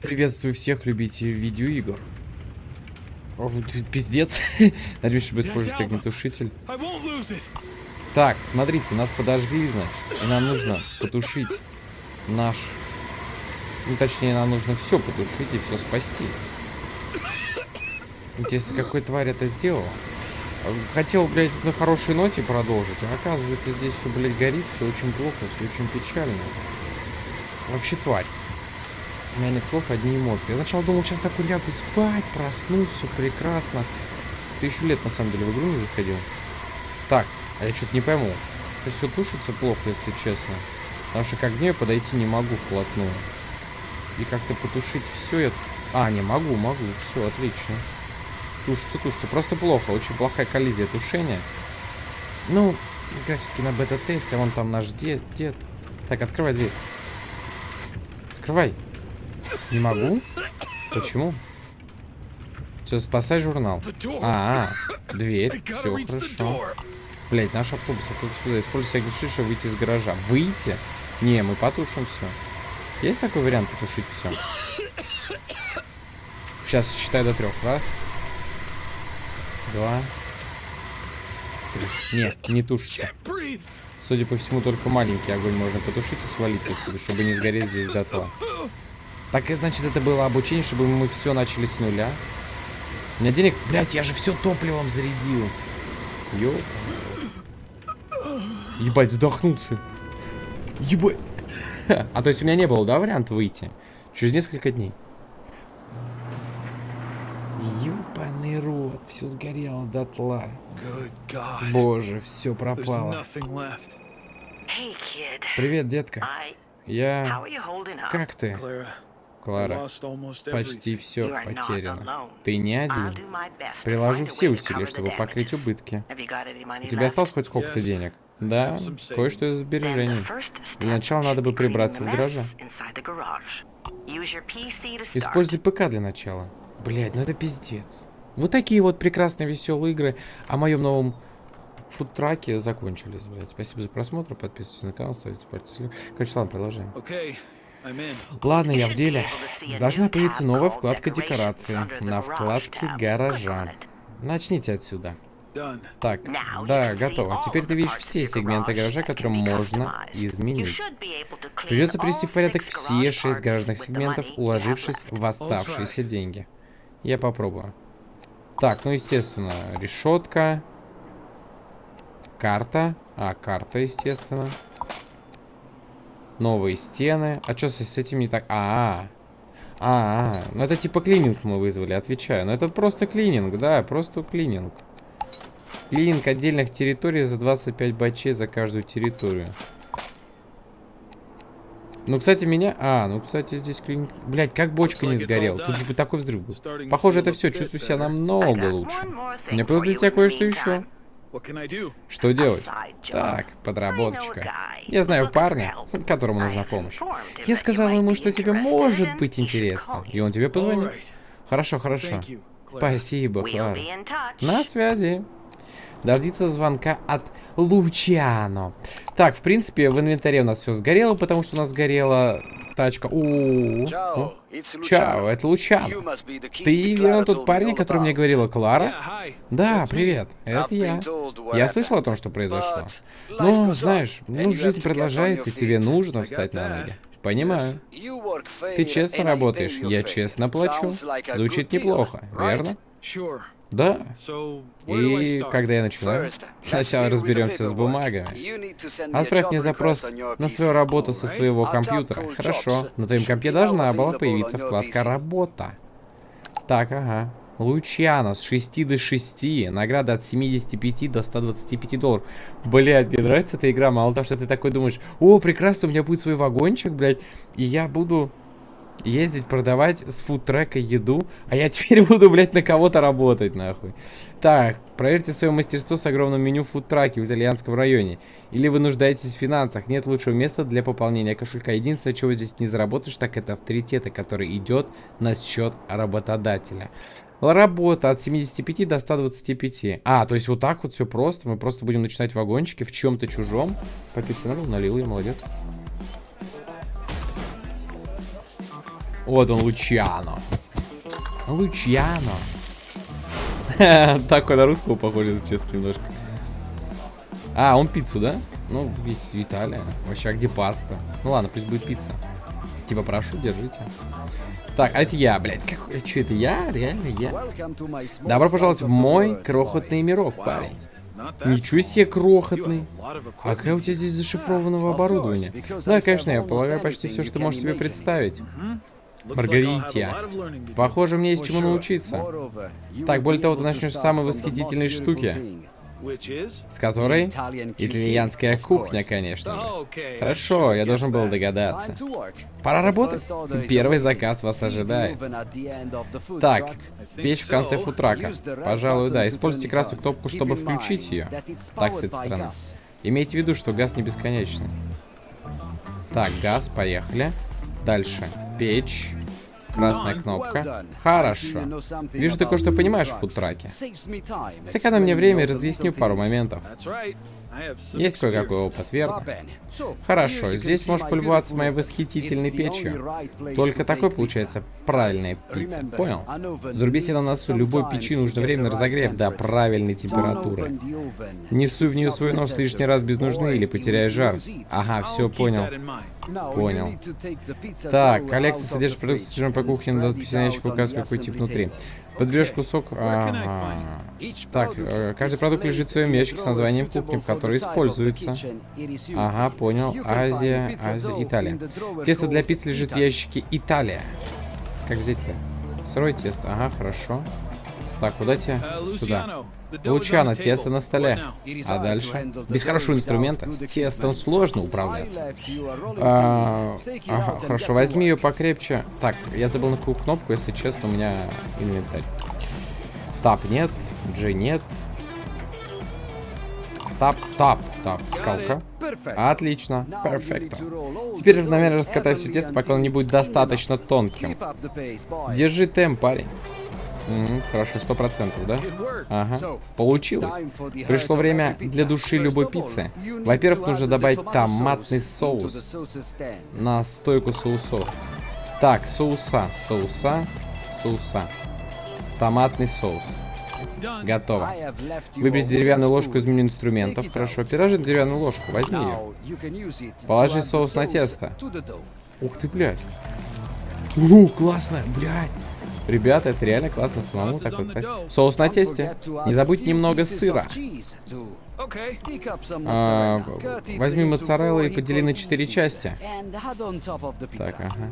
Приветствую всех любителей видеоигр. О, пиздец. Надеюсь, огнетушитель. I won't lose it. Так, смотрите, нас подожгли, значит. И нам нужно потушить наш... Ну, точнее, нам нужно все потушить и все спасти. Интересно, какой тварь это сделала? Хотел, блядь, на хорошей ноте продолжить, а оказывается, здесь все, блядь, горит, все очень плохо, все очень печально. Вообще тварь. У меня нет слов, одни эмоции. Я сначала думал, сейчас такой лягу спать, проснусь, все прекрасно. Тысячу лет, на самом деле, в игру не заходил. Так, а я что-то не пойму. Это все тушится плохо, если честно. Потому что к огню я подойти не могу вплотную. И как-то потушить все я... А, не могу, могу. Все, отлично. Тушится, тушится. Просто плохо. Очень плохая коллизия тушения. Ну, все-таки на бета-тесте. Вон там наш дед, дед. Так, открывай дверь. Открывай. Не могу? Почему? Все, спасай журнал. А, -а дверь. Все хорошо. Блять, наш автобус, автобус сюда. Используй случай, чтобы выйти из гаража. Выйти? Не, мы потушим все. Есть такой вариант потушить все? Сейчас считай до трех. Раз. Два. Три. Нет, не тушится. Судя по всему, только маленький огонь можно потушить и свалить отсюда, чтобы не сгореть здесь дотла. Так, и значит, это было обучение, чтобы мы все начали с нуля. У меня денег... Блять, я же все топливом зарядил. Ёп. Ебать, задохнуться. Ебать. А то есть у меня не было, да, варианта выйти? Через несколько дней. Ёбаный рот, все сгорело дотла. Good God. Боже, все пропало. Привет, детка. Я... Как ты, Клара? Почти все потеряно. Ты не один. Приложу все усилия, чтобы покрыть убытки. У тебя осталось хоть сколько-то денег? Да, кое-что из сбережений. Для начала надо бы прибраться в гараже. Используй ПК для начала. Блять, ну это пиздец. Вот такие вот прекрасные веселые игры о моем новом фудтраке закончились, блядь. Спасибо за просмотр, подписывайтесь на канал, ставьте пальцы. Короче, ладно, продолжаем. Okay. Ладно, я в деле. Должна появиться новая вкладка декорации на вкладке гаража. Начните отсюда. Так, да, готово. Теперь ты видишь все сегменты гаража, которые be можно изменить. Придется привести в порядок все шесть гаражных сегментов, уложившись в оставшиеся деньги. Я попробую. Так, ну естественно, решетка. Карта. А, карта, естественно. Новые стены. А что с, этим не так? А, -а, -а. а, ну это типа клининг мы вызвали, отвечаю. Но это просто клининг, да, просто клининг. Клининг отдельных территорий за 25 бачей за каждую территорию. Ну, кстати, меня... А, ну, кстати, здесь клининг... Блять, как бочка не сгорела. Тут же бы такой взрыв был. Похоже, это все. Чувствую себя намного лучше. Мне for просто для тебя кое-что еще. Что делать? Так, подработочка. Я знаю парня, которому нужна помощь. Я might ему, что тебе может быть интересно. И он тебе позвонит. Хорошо, хорошо. Спасибо, Клара. На связи. Дождиться звонка от Лучано. Так, в принципе, в инвентаре у нас все сгорело, потому что у нас сгорела тачка. У Ciao, it's Чао, Luciano. это kid Ты, верно, тот парень, о котором мне говорила Клара? Yeah. Да, That's me. привет, это я. Я слышал о том, что произошло. Но, on, знаешь, ну, жизнь продолжается, и тебе нужно встать на ноги. Понимаю. Ты честно работаешь, я честно плачу. Звучит неплохо, right? верно? Да. И когда я начинаю? Сначала разберемся с бумагами. Отправь мне запрос на свою работу со своего компьютера. Хорошо. На твоем компе должна была появиться вкладка. «Работа». Так, ага. Лучано с 6 до 6. Награда от 75 до 125 долларов. Блядь, мне нравится эта игра. Мало того, что ты такой думаешь, о, прекрасно, у меня будет свой вагончик, блядь, и я буду ездить, продавать с фудтрека еду, а я теперь буду, блядь, на кого-то работать, нахуй. Так, проверьте свое мастерство с огромным меню фудтраки в итальянском районе. Или вы нуждаетесь в финансах, нет лучшего места для пополнения кошелька. Единственное, чего здесь не заработаешь, так это авторитета, который идет на счет работодателя. Работа от 75 до 125. А, то есть вот так вот все просто. Мы просто будем начинать вагончики в чем-то чужом. Попить налил, налил я, молодец. Вот он, Лучиано. Лучиано. Так на русского похож, если честно, немножко. А, он пиццу, да? Ну, есть Италия. Вообще, а где паста? Ну ладно, пусть будет пицца. Типа, прошу, держите. Так, а это я, блядь. Как... Что это я? Реально я? Добро пожаловать в мой крохотный мирок, парень. Ничего себе крохотный. А какая у тебя здесь зашифрованного оборудования? Да, конечно, я полагаю почти все, что можешь себе представить. Маргарития. Похоже, мне есть чему научиться. Так, более того, ты начнешь с самой восхитительной штуки. С которой? Итальянская кухня, конечно же. Хорошо, я должен был догадаться. Пора работать. Первый заказ вас ожидает. Так, печь в конце футрака. Пожалуй, да. Используйте красную кнопку, чтобы включить ее. Так, с этой стороны. Имейте в виду, что газ не бесконечный. Так, газ, поехали. Дальше. Печь. Красная кнопка. Хорошо. Вижу, ты кое-что понимаешь в фудтраке. Сэкономь мне время и разъясню пару моментов. Есть кое-какой опыт, верно? Хорошо, здесь можешь полюбоваться моей восхитительной печью. Только такой получается правильная пицца, понял? Заруби себе на носу, любой печи нужно время на разогрев до правильной температуры. Не суй в нее свой нос лишний раз без нужды или потеряй жар. Ага, все, понял. Понял. Так, коллекция содержит продукты, содержимое по кухне, надо писать ящик указывать, какой тип внутри. Подберешь кусок... Ага. Так, э, каждый продукт лежит в своем ящике с названием кухни, который используется. Ага, понял. Азия, Азия, Италия. Тесто для пиццы лежит в ящике Италия. Как взять-то? Сырое тесто. Ага, хорошо. Так, куда тебе? Сюда. Лучано, тесто на столе. А дальше? Без хорошего инструмента с тестом сложно управляться. А, ага, хорошо, возьми ее покрепче. Так, я забыл на какую кнопку, если честно, у меня инвентарь. Тап нет, G нет. Тап, тап, тап, скалка. Отлично, перфекто. Теперь равномерно раскатай все тесто, пока он не будет достаточно тонким. Держи темп, парень. Угу, хорошо, сто процентов, да? Ага, получилось. Пришло время для души любой пиццы. Во-первых, нужно добавить томатный соус на стойку соусов. Так, соуса, соуса, соуса. Томатный соус. Готово. Выберите деревянную ложку из меню инструментов. Хорошо, переложи деревянную ложку, возьми ее. Положи соус на тесто. Ух ты, блядь. У, классно, блядь. Ребята, это реально классно самому такой Соус на тесте. Не забудь немного сыра. А, возьми моцареллу и подели на четыре части. Так, ага.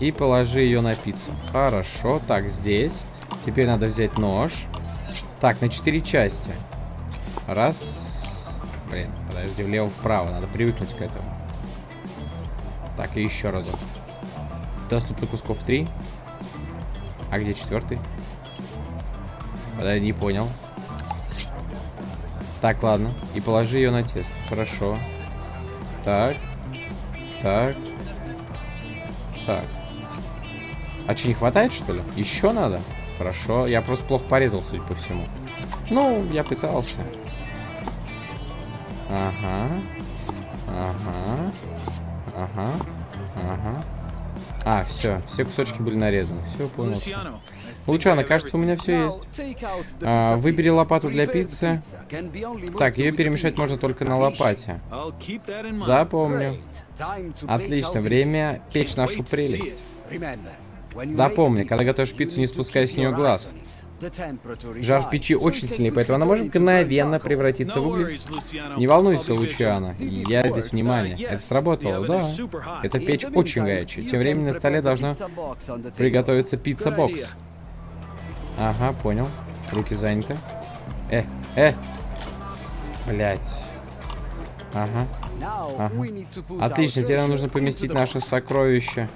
И положи ее на пиццу. Хорошо, так, здесь. Теперь надо взять нож. Так, на четыре части. Раз. Блин, подожди, влево-вправо. Надо привыкнуть к этому. Так, и еще разок. Доступно кусков три. А где четвертый? Подожди, не понял. Так, ладно. И положи ее на тест. Хорошо. Так. Так. Так. А что, не хватает, что ли? Еще надо? Хорошо. Я просто плохо порезал, судя по всему. Ну, я пытался. Ага. Ага. Ага. Ага. А, все, все кусочки были нарезаны. Все, понял. Лучано, кажется, у меня все есть. А, выбери лопату для пиццы. Так, ее перемешать можно только на лопате. Запомню. Отлично, время печь нашу прелесть. Запомни, когда готовишь пиццу, не спускай с нее глаз. Жар в печи очень сильный, поэтому она может мгновенно превратиться в угли. Не волнуйся, Лучиана, я здесь внимание. Это сработало, да. Эта печь очень горячая. Тем временем на столе должна приготовиться пицца-бокс. Ага, понял. Руки заняты. Э, э. Блять. Ага. Ага. Отлично, теперь нам нужно поместить наше сокровище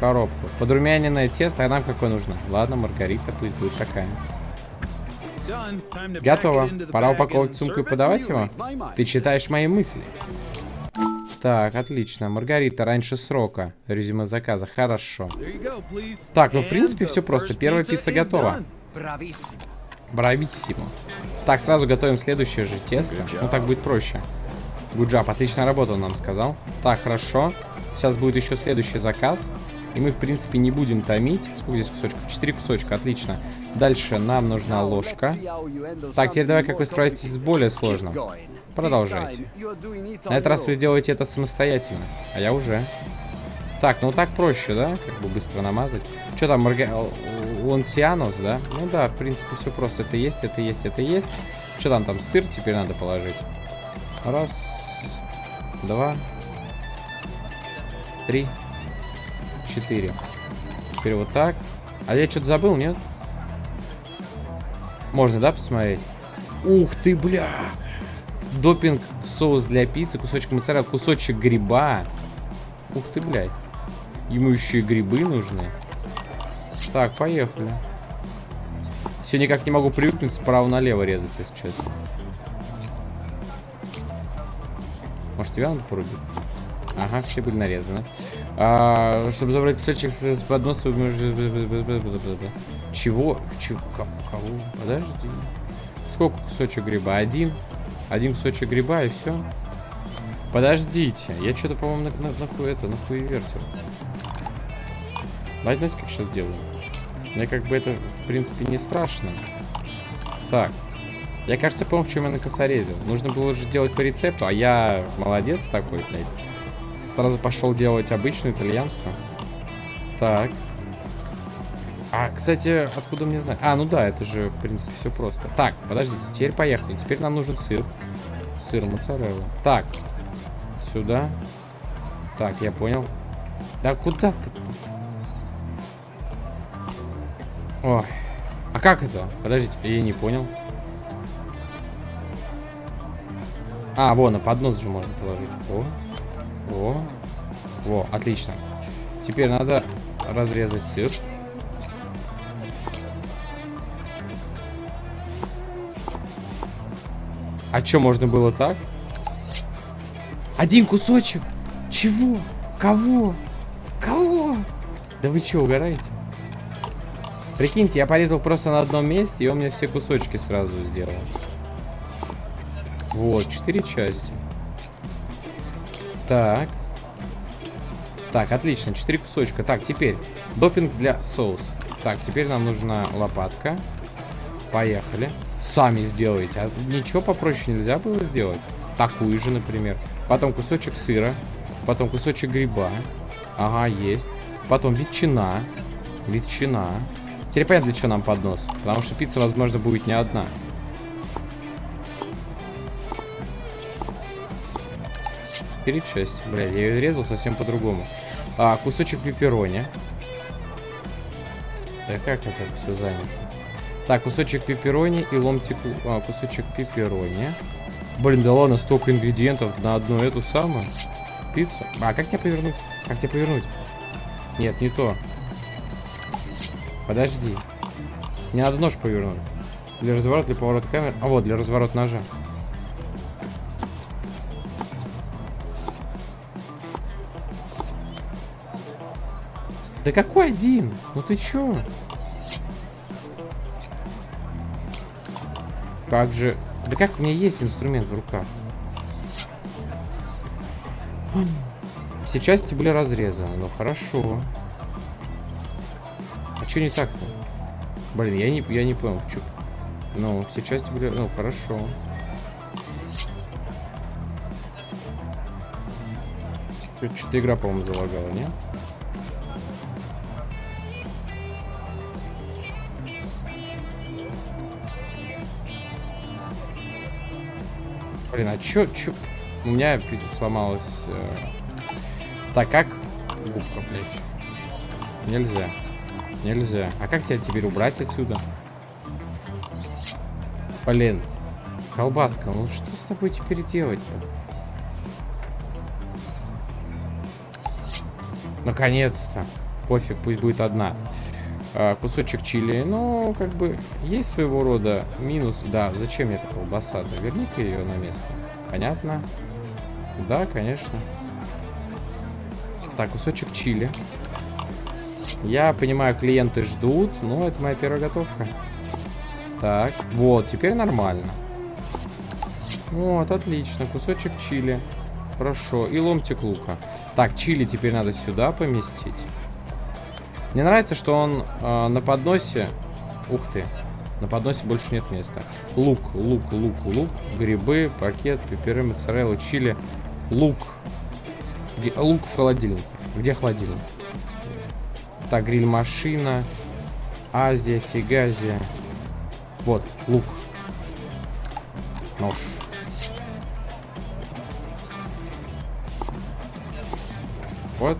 коробку. Подрумяненное тесто, а нам какое нужно? Ладно, маргарита пусть будет такая. Готово. Пора упаковывать сумку и подавать его? Ты читаешь мои мысли. Так, отлично. Маргарита раньше срока. Резюме заказа. Хорошо. Так, ну в принципе все просто. Первая пицца готова. Брависсимо. Так, сразу готовим следующее же тесто. Ну так будет проще. Гуджап, отлично работал, нам сказал. Так, хорошо. Сейчас будет еще следующий заказ. И мы, в принципе, не будем томить. Сколько здесь кусочков? Четыре кусочка, отлично. Дальше нам нужна ложка. Так, теперь давай, как вы справитесь с более сложным. Продолжайте. На этот раз вы делаете это самостоятельно. А я уже. Так, ну так проще, да? Как бы быстро намазать. Что там, Марга... Лансианус, да? Ну да, в принципе, все просто. Это есть, это есть, это есть. Что там, там сыр теперь надо положить? Раз, два, три, четыре. Теперь вот так. А я что-то забыл, нет? Можно, да, посмотреть? Ух ты, бля! Допинг, соус для пиццы, кусочек моцарелла, кусочек гриба. Ух ты, блядь. Ему еще и грибы нужны. Так, поехали. Все никак не могу привыкнуть справа налево резать, если честно. Может, тебя надо порубить? Ага, все были нарезаны. А, чтобы забрать кусочек с, подноса... Чего? Чего? Кого? Подожди. Сколько кусочек гриба? Один? Один кусочек гриба и все? Подождите. Я что-то, по-моему, на, на, на, это, на вертел. Давайте, знаете, как сейчас делаю? Мне как бы это, в принципе, не страшно. Так. Я, кажется, помню, в чем я накосорезил. Нужно было же делать по рецепту, а я молодец такой, блядь. Сразу пошел делать обычную итальянскую. Так. А, кстати, откуда мне знать? А, ну да, это же, в принципе, все просто. Так, подождите, теперь поехали. Теперь нам нужен сыр. Сыр моцарелла. Так. Сюда. Так, я понял. Да куда ты? Ой. А как это? Подождите, я не понял. А, вон, на поднос же можно положить. О. О. Во, отлично. Теперь надо разрезать сыр. А что, можно было так? Один кусочек? Чего? Кого? Кого? Да вы что, угораете? Прикиньте, я порезал просто на одном месте, и он мне все кусочки сразу сделал. Вот, четыре части. Так. Так, отлично, четыре кусочка. Так, теперь допинг для соуса. Так, теперь нам нужна лопатка. Поехали. Сами сделайте. А ничего попроще нельзя было сделать? Такую же, например. Потом кусочек сыра. Потом кусочек гриба. Ага, есть. Потом ветчина. Ветчина. Теперь понятно, для чего нам поднос. Потому что пицца, возможно, будет не одна. Четыре части. Бля, я ее резал совсем по-другому. А, кусочек пепперони. Да как это все занято? Так, кусочек пепперони и ломтик... А, кусочек пепперони. Блин, да ладно, столько ингредиентов на одну эту самую пиццу. А, как тебя повернуть? Как тебя повернуть? Нет, не то. Подожди. Не надо нож повернуть. Для разворота, для поворота камеры. А вот, для разворота ножа. Да какой один? Ну ты чё? Как же... Да как у меня есть инструмент в руках? Все части были разрезаны. Ну хорошо. А что не так-то? Блин, я не, я не понял. Чё? Ну, все части были... Ну, хорошо. Что-то игра, по-моему, залагала, не? Блин, а чё, чё? У меня сломалась... Э... Так, как? Губка, блядь. Нельзя. Нельзя. А как тебя теперь убрать отсюда? Блин. Колбаска, ну что с тобой теперь делать-то? Наконец-то. Пофиг, пусть будет одна. А, кусочек чили. Ну, как бы, есть своего рода минус. Да, зачем мне эта колбаса-то? Верни-ка ее на место. Понятно? Да, конечно. Так, кусочек чили. Я понимаю, клиенты ждут, но это моя первая готовка. Так, вот, теперь нормально. Вот, отлично, кусочек чили. Хорошо, и ломтик лука. Так, чили теперь надо сюда поместить. Мне нравится, что он э, на подносе... Ух ты. На подносе больше нет места. Лук, лук, лук, лук. Грибы, пакет, пеперы, моцарелла, чили. Лук. Где, лук в холодильнике. Где холодильник? Так, гриль-машина. Азия, фигазия. Вот, лук. Нож. Вот.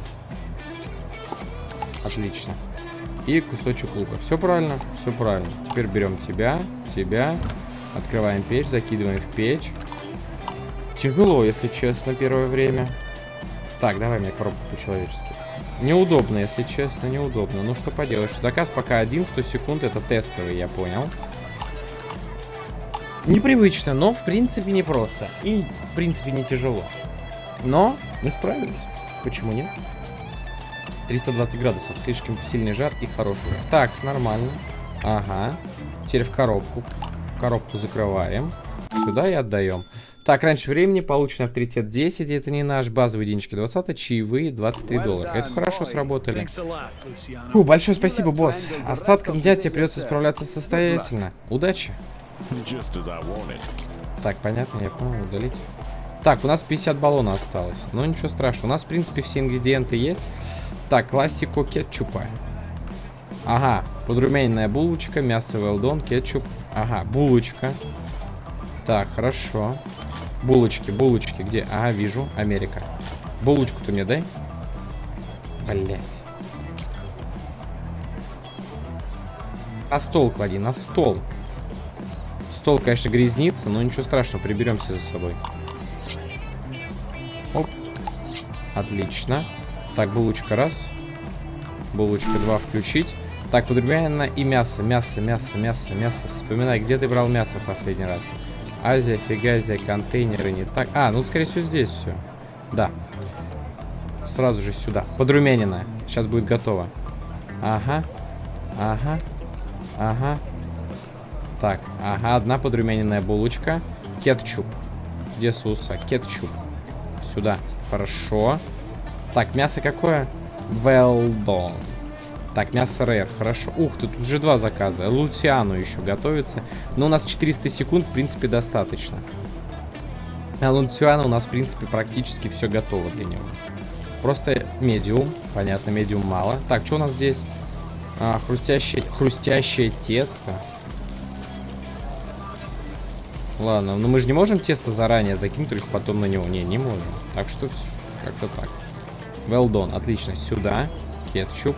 Отлично. И кусочек лука. Все правильно? Все правильно. Теперь берем тебя, тебя. Открываем печь, закидываем в печь. Тяжело, если честно, первое время. Так, давай мне коробку по-человечески. Неудобно, если честно, неудобно. Ну, что поделаешь. Заказ пока один, 100 секунд. Это тестовый, я понял. Непривычно, но в принципе непросто. И в принципе не тяжело. Но мы справились. Почему нет? 320 градусов. Слишком сильный жар и хороший жар. Так, нормально. Ага. Теперь в коробку. Коробку закрываем. Сюда и отдаем. Так, раньше времени получен авторитет 10, это не наш, базовый денежки 20, чаевые 23 доллара. Это хорошо сработали. Фу, большое спасибо, босс. Остатком дня тебе придется справляться самостоятельно. Удачи. Так, понятно, я понял, удалить. Так, у нас 50 баллона осталось. Но ничего страшного. У нас, в принципе, все ингредиенты есть. Так, классику кетчупа. Ага, подрумяненная булочка, мясо велдон, кетчуп. Ага, булочка. Так, хорошо. Булочки, булочки, где? Ага, вижу, Америка. Булочку ты мне дай. Блять. На стол клади, на стол. Стол, конечно, грязнится, но ничего страшного, приберемся за собой. Оп. Отлично. Так, булочка раз. Булочка два включить. Так, подрумянина и мясо, мясо, мясо, мясо, мясо. Вспоминай, где ты брал мясо в последний раз? Азия, фигазия, контейнеры, не так. А, ну, скорее всего, здесь все. Да. Сразу же сюда. Подрумяненная. Сейчас будет готово. Ага. Ага. Ага. Так, ага, одна подрумяненная булочка. Кетчуп. Где суса? Кетчуп. Сюда. Хорошо. Так, мясо какое? Well done. Так, мясо рэр, хорошо. Ух ты, тут уже два заказа. Лутиану еще готовится. Но у нас 400 секунд, в принципе, достаточно. А Лутиану у нас, в принципе, практически все готово для него. Просто медиум. Понятно, медиум мало. Так, что у нас здесь? А, хрустящее, хрустящее тесто. Ладно, но мы же не можем тесто заранее закинуть, только потом на него. Не, не можем. Так что. Как-то так. Well done. Отлично. Сюда. Кетчуп.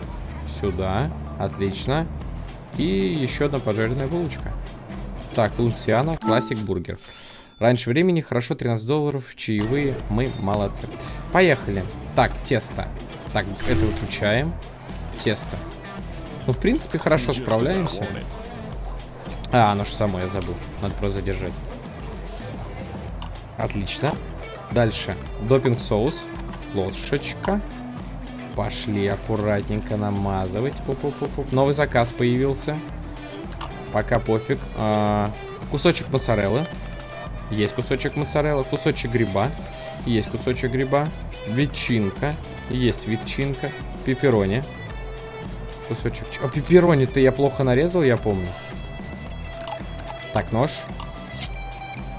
Сюда. Отлично. И еще одна пожаренная булочка. Так, Лунсиана, классик бургер. Раньше времени, хорошо, 13 долларов, чаевые, мы молодцы. Поехали. Так, тесто. Так, это выключаем. Тесто. Ну, в принципе, хорошо справляемся. А, оно же само, я забыл. Надо просто задержать. Отлично. Дальше. Допинг соус. Ложечка. Пошли аккуратненько намазывать. Пу-пу-пу-пу. Новый заказ появился. Пока пофиг. А, кусочек моцареллы. Есть кусочек моцареллы. Кусочек гриба. Есть кусочек гриба. Ветчинка. Есть ветчинка. Пепперони. Кусочек. А пепперони-то я плохо нарезал, я помню. Так, нож.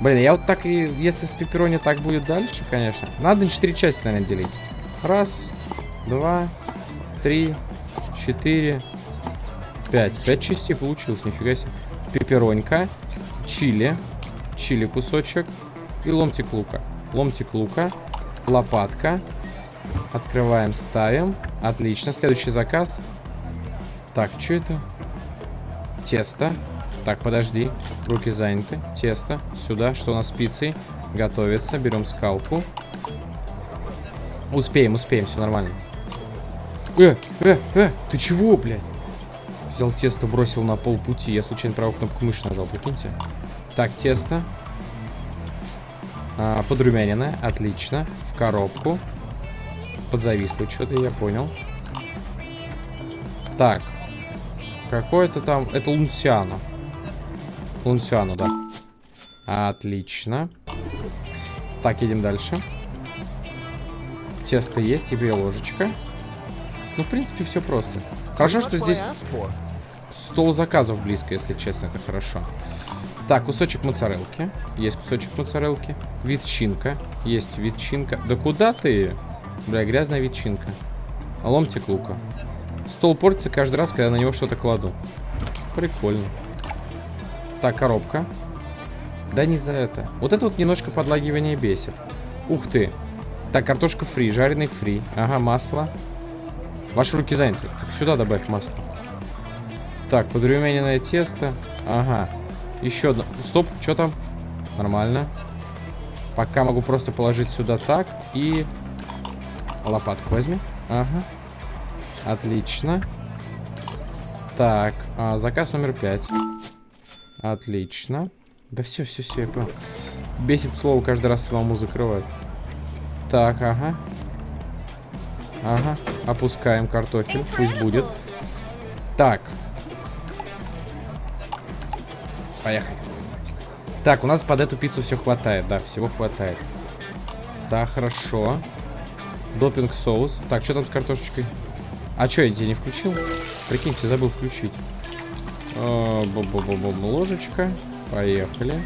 Блин, я вот так и... Если с пепперони так будет дальше, конечно. Надо на 4 части, наверное, делить. Раз, два, три, четыре, пять. Пять частей получилось, нифига себе. Пепперонька, чили, чили кусочек и ломтик лука. Ломтик лука, лопатка. Открываем, ставим. Отлично. Следующий заказ. Так, что это? Тесто. Так, подожди. Руки заняты. Тесто. Сюда. Что у нас с пиццей? Готовится. Берем скалку. Успеем, успеем. Все нормально. Э, э, э. Ты чего, блядь? Взял тесто, бросил на полпути. Я случайно правую кнопку мыши нажал, прикиньте. Так, тесто. А, подрумяненное. Отлично. В коробку. Подзависло что-то, я понял. Так. Какое-то там... Это Лунсиано. Лунсиано, да. Отлично. Так, едем дальше. Тесто есть, тебе ложечка. Ну, в принципе, все просто. Хорошо, что здесь стол заказов близко, если честно, это хорошо. Так, кусочек моцарелки. Есть кусочек моцарелки. Ветчинка. Есть ветчинка. Да куда ты? Бля, грязная ветчинка. Ломтик лука. Стол портится каждый раз, когда на него что-то кладу. Прикольно. Так, коробка. Да не за это. Вот это вот немножко подлагивание бесит. Ух ты. Так, картошка фри, жареный фри. Ага, масло. Ваши руки заняты. Так сюда добавь масло. Так, подрумяненное тесто. Ага. Еще одно. Стоп, что там? Нормально. Пока могу просто положить сюда так. И лопатку возьми. Ага. Отлично. Так, а, заказ номер пять. Отлично. Да все, все, все, я понял. Бесит слово каждый раз самому закрывать. Так, ага. Ага, опускаем картофель, пусть будет. Так. Поехали. Так, у нас под эту пиццу все хватает, да, всего хватает. Да, хорошо. Допинг соус. Так, что там с картошечкой? А что, я тебе не включил? Прикиньте, забыл включить. А, Бу-бу-бу-бу, ложечка. Поехали.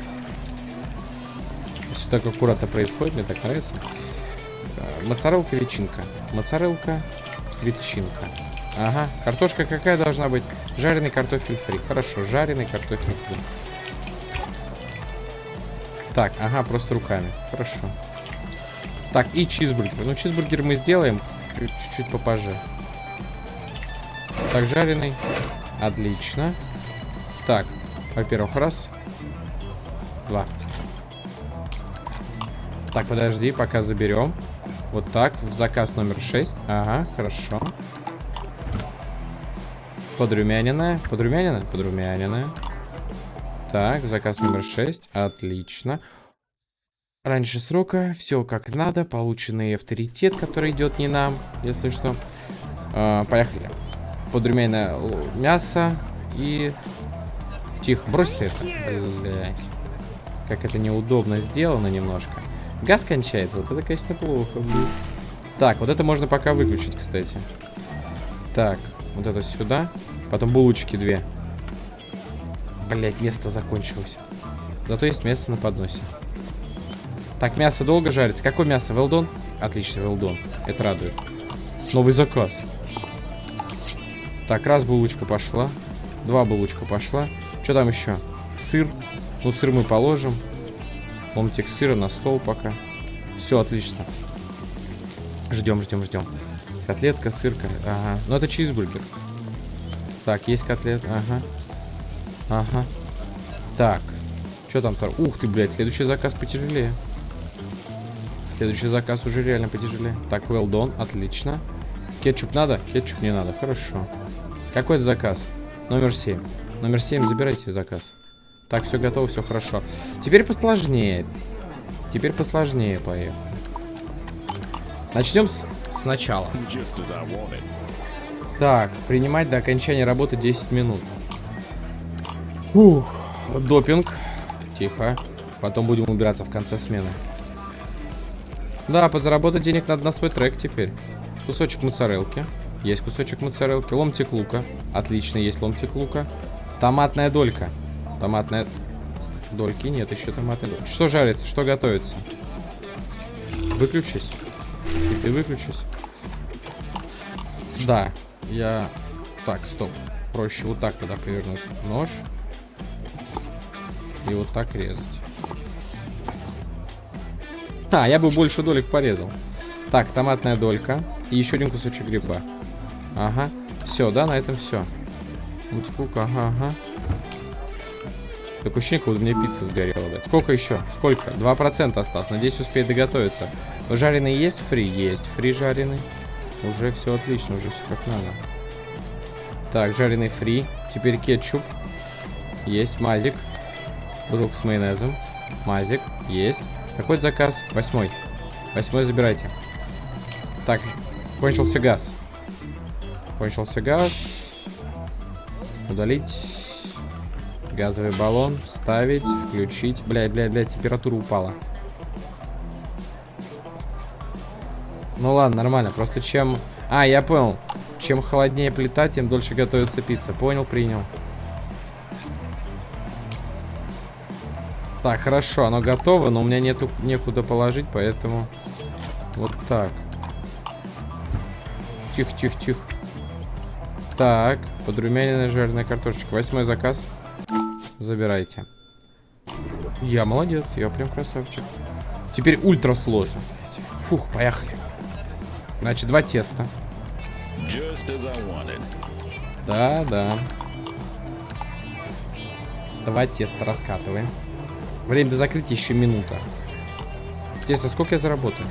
Все так аккуратно происходит, мне так нравится. А, Моцарелка, ветчинка. Моцарелка, ветчинка. Ага, картошка какая должна быть? Жареный картофель фри. Хорошо, жареный картофель фри. Так, ага, просто руками. Хорошо. Так, и чизбургер. Ну, чизбургер мы сделаем чуть-чуть попозже. Так, жареный. Отлично. Так, во-первых, раз. Два. Так, подожди, пока заберем. Вот так, в заказ номер 6. Ага, хорошо. Подрумяненная. Подрумяненная? Подрумяненная. Так, заказ номер 6. Отлично. Раньше срока, все как надо. Полученный авторитет, который идет не нам, если что. А, поехали. Подрумяненное мясо и... Тихо, брось ты это. Блять. Как это неудобно сделано немножко. Газ кончается, вот это, конечно, плохо, блин. Так, вот это можно пока выключить, кстати. Так, вот это сюда. Потом булочки две. Блять, место закончилось. Зато есть мясо на подносе. Так, мясо долго жарится. Какое мясо? Велдон? Отлично, велдон. Это радует. Новый заказ. Так, раз булочка пошла. Два булочка пошла. Что там еще? Сыр. Ну, сыр мы положим. Ломтик сыра на стол пока. Все, отлично. Ждем, ждем, ждем. Котлетка, сырка. Ага. Ну, это чизбургер. Так, есть котлет. Ага. Ага. Так. Что там? Ух ты, блядь, следующий заказ потяжелее. Следующий заказ уже реально потяжелее. Так, well done, отлично. Кетчуп надо? Кетчуп не надо, хорошо. Какой это заказ? Номер 7. Номер 7, забирайте заказ. Так, все готово, все хорошо. Теперь посложнее. Теперь посложнее, поехали. Начнем с сначала. Так, принимать до окончания работы 10 минут. Ух, допинг. Тихо. Потом будем убираться в конце смены. Да, подзаработать денег надо на свой трек теперь. Кусочек моцарелки. Есть кусочек моцарелки. Ломтик лука. Отлично, есть ломтик лука. Томатная долька. Томатная... Дольки нет, еще томатная долька. Что жарится? Что готовится? Выключись. И ты выключись. Да, я... Так, стоп. Проще вот так тогда повернуть нож. И вот так резать. А, я бы больше долек порезал. Так, томатная долька. И еще один кусочек гриба. Ага. Все, да, на этом все. Мультикук, ага, ага. Такое ощущение, как будто мне пицца сгорела. Блядь. Сколько еще? Сколько? 2% осталось. Надеюсь, успеет доготовиться. Жареный есть? Фри есть. Фри жареный. Уже все отлично, уже все как надо. Так, жареный фри. Теперь кетчуп. Есть. Мазик. Бутылка с майонезом. Мазик. Есть. Какой заказ? Восьмой. Восьмой забирайте. Так, кончился газ. Кончился газ. Удалить. Газовый баллон. Ставить. Включить. Блядь, блядь, блядь, температура упала. Ну ладно, нормально. Просто чем... А, я понял. Чем холоднее плита, тем дольше готовится пицца. Понял, принял. Так, хорошо, оно готово, но у меня нету некуда положить, поэтому вот так. Тихо, тихо, тихо. Так, подрумяненная жареная картошечка. Восьмой заказ. Забирайте. Я молодец, я прям красавчик. Теперь ультра сложно. Фух, поехали. Значит, два теста. Да, да. Два теста раскатываем. Время до закрытия еще минута. Интересно, сколько я заработаю?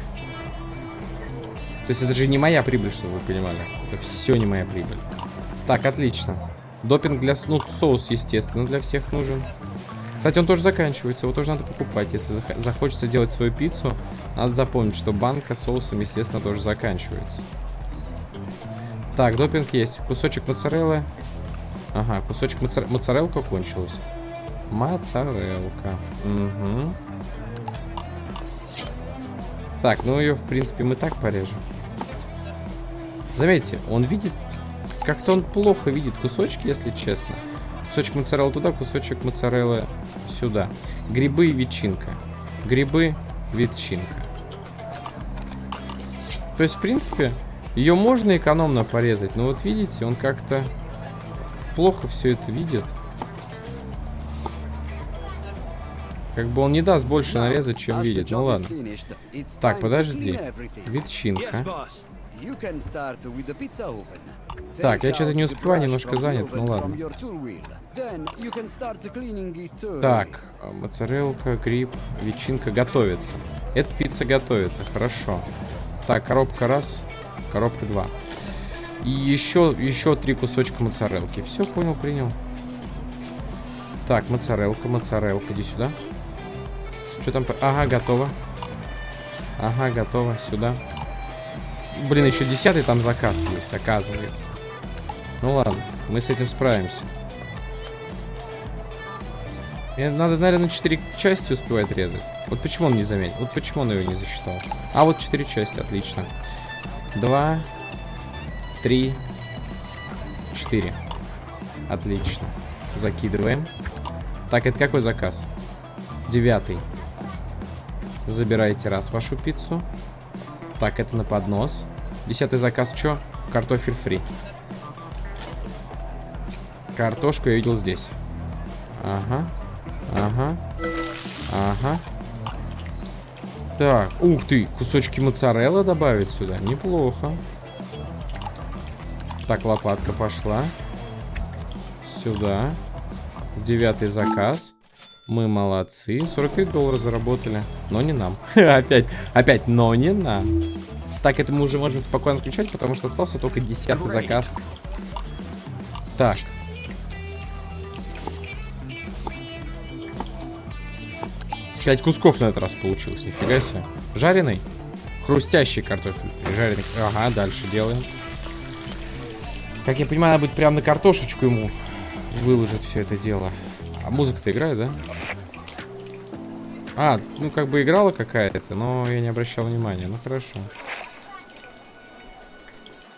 То есть это же не моя прибыль, чтобы вы понимали. Это все не моя прибыль. Так, отлично. Допинг для... Ну, соус, естественно, для всех нужен. Кстати, он тоже заканчивается, его тоже надо покупать. Если зах захочется делать свою пиццу, надо запомнить, что банка с соусом, естественно, тоже заканчивается. Так, допинг есть. Кусочек моцареллы. Ага, кусочек моцар... моцарелка кончилась. Моцарелка. Угу. Так, ну ее, в принципе, мы так порежем. Заметьте, он видит... Как-то он плохо видит кусочки, если честно. Кусочек моцареллы туда, кусочек моцареллы сюда. Грибы и ветчинка. Грибы, ветчинка. То есть, в принципе, ее можно экономно порезать. Но вот видите, он как-то плохо все это видит. Как бы он не даст больше нарезать, чем видит. Ну ладно. Так, подожди. Ветчинка. Так, я что-то не успеваю, немножко занят, ну ладно. Так, а, моцарелка, гриб, ветчинка готовится. Эта пицца готовится, хорошо. Так, коробка раз, коробка два. И еще, еще три кусочка моцарелки. Все, понял, принял. Так, моцарелка, моцарелка, иди сюда. Что там? Ага, готово. Ага, готово, сюда. Блин, еще десятый там заказ есть, оказывается. Ну ладно, мы с этим справимся. Мне надо, наверное, 4 части успевать резать. Вот почему он не заметил? Вот почему он ее не засчитал? А, вот 4 части, отлично. 2, 3, 4. Отлично. Закидываем. Так, это какой заказ? Девятый. Забирайте раз вашу пиццу. Так, это на поднос. Десятый заказ что? Картофель фри. Картошку я видел здесь. Ага. Ага. Ага. Так, ух ты, кусочки моцарелла добавить сюда. Неплохо. Так, лопатка пошла. Сюда. Девятый заказ. Мы молодцы. 43 доллара заработали. Но не нам. опять, опять, но не нам. Так, это мы уже можем спокойно включать, потому что остался только десятый заказ. Так. Пять кусков на этот раз получилось, нифига себе. Жареный? Хрустящий картофель. Жареный. Ага, дальше делаем. Как я понимаю, надо будет прямо на картошечку ему выложить все это дело. А музыка-то играет, да? А, ну как бы играла какая-то, но я не обращал внимания. Ну хорошо.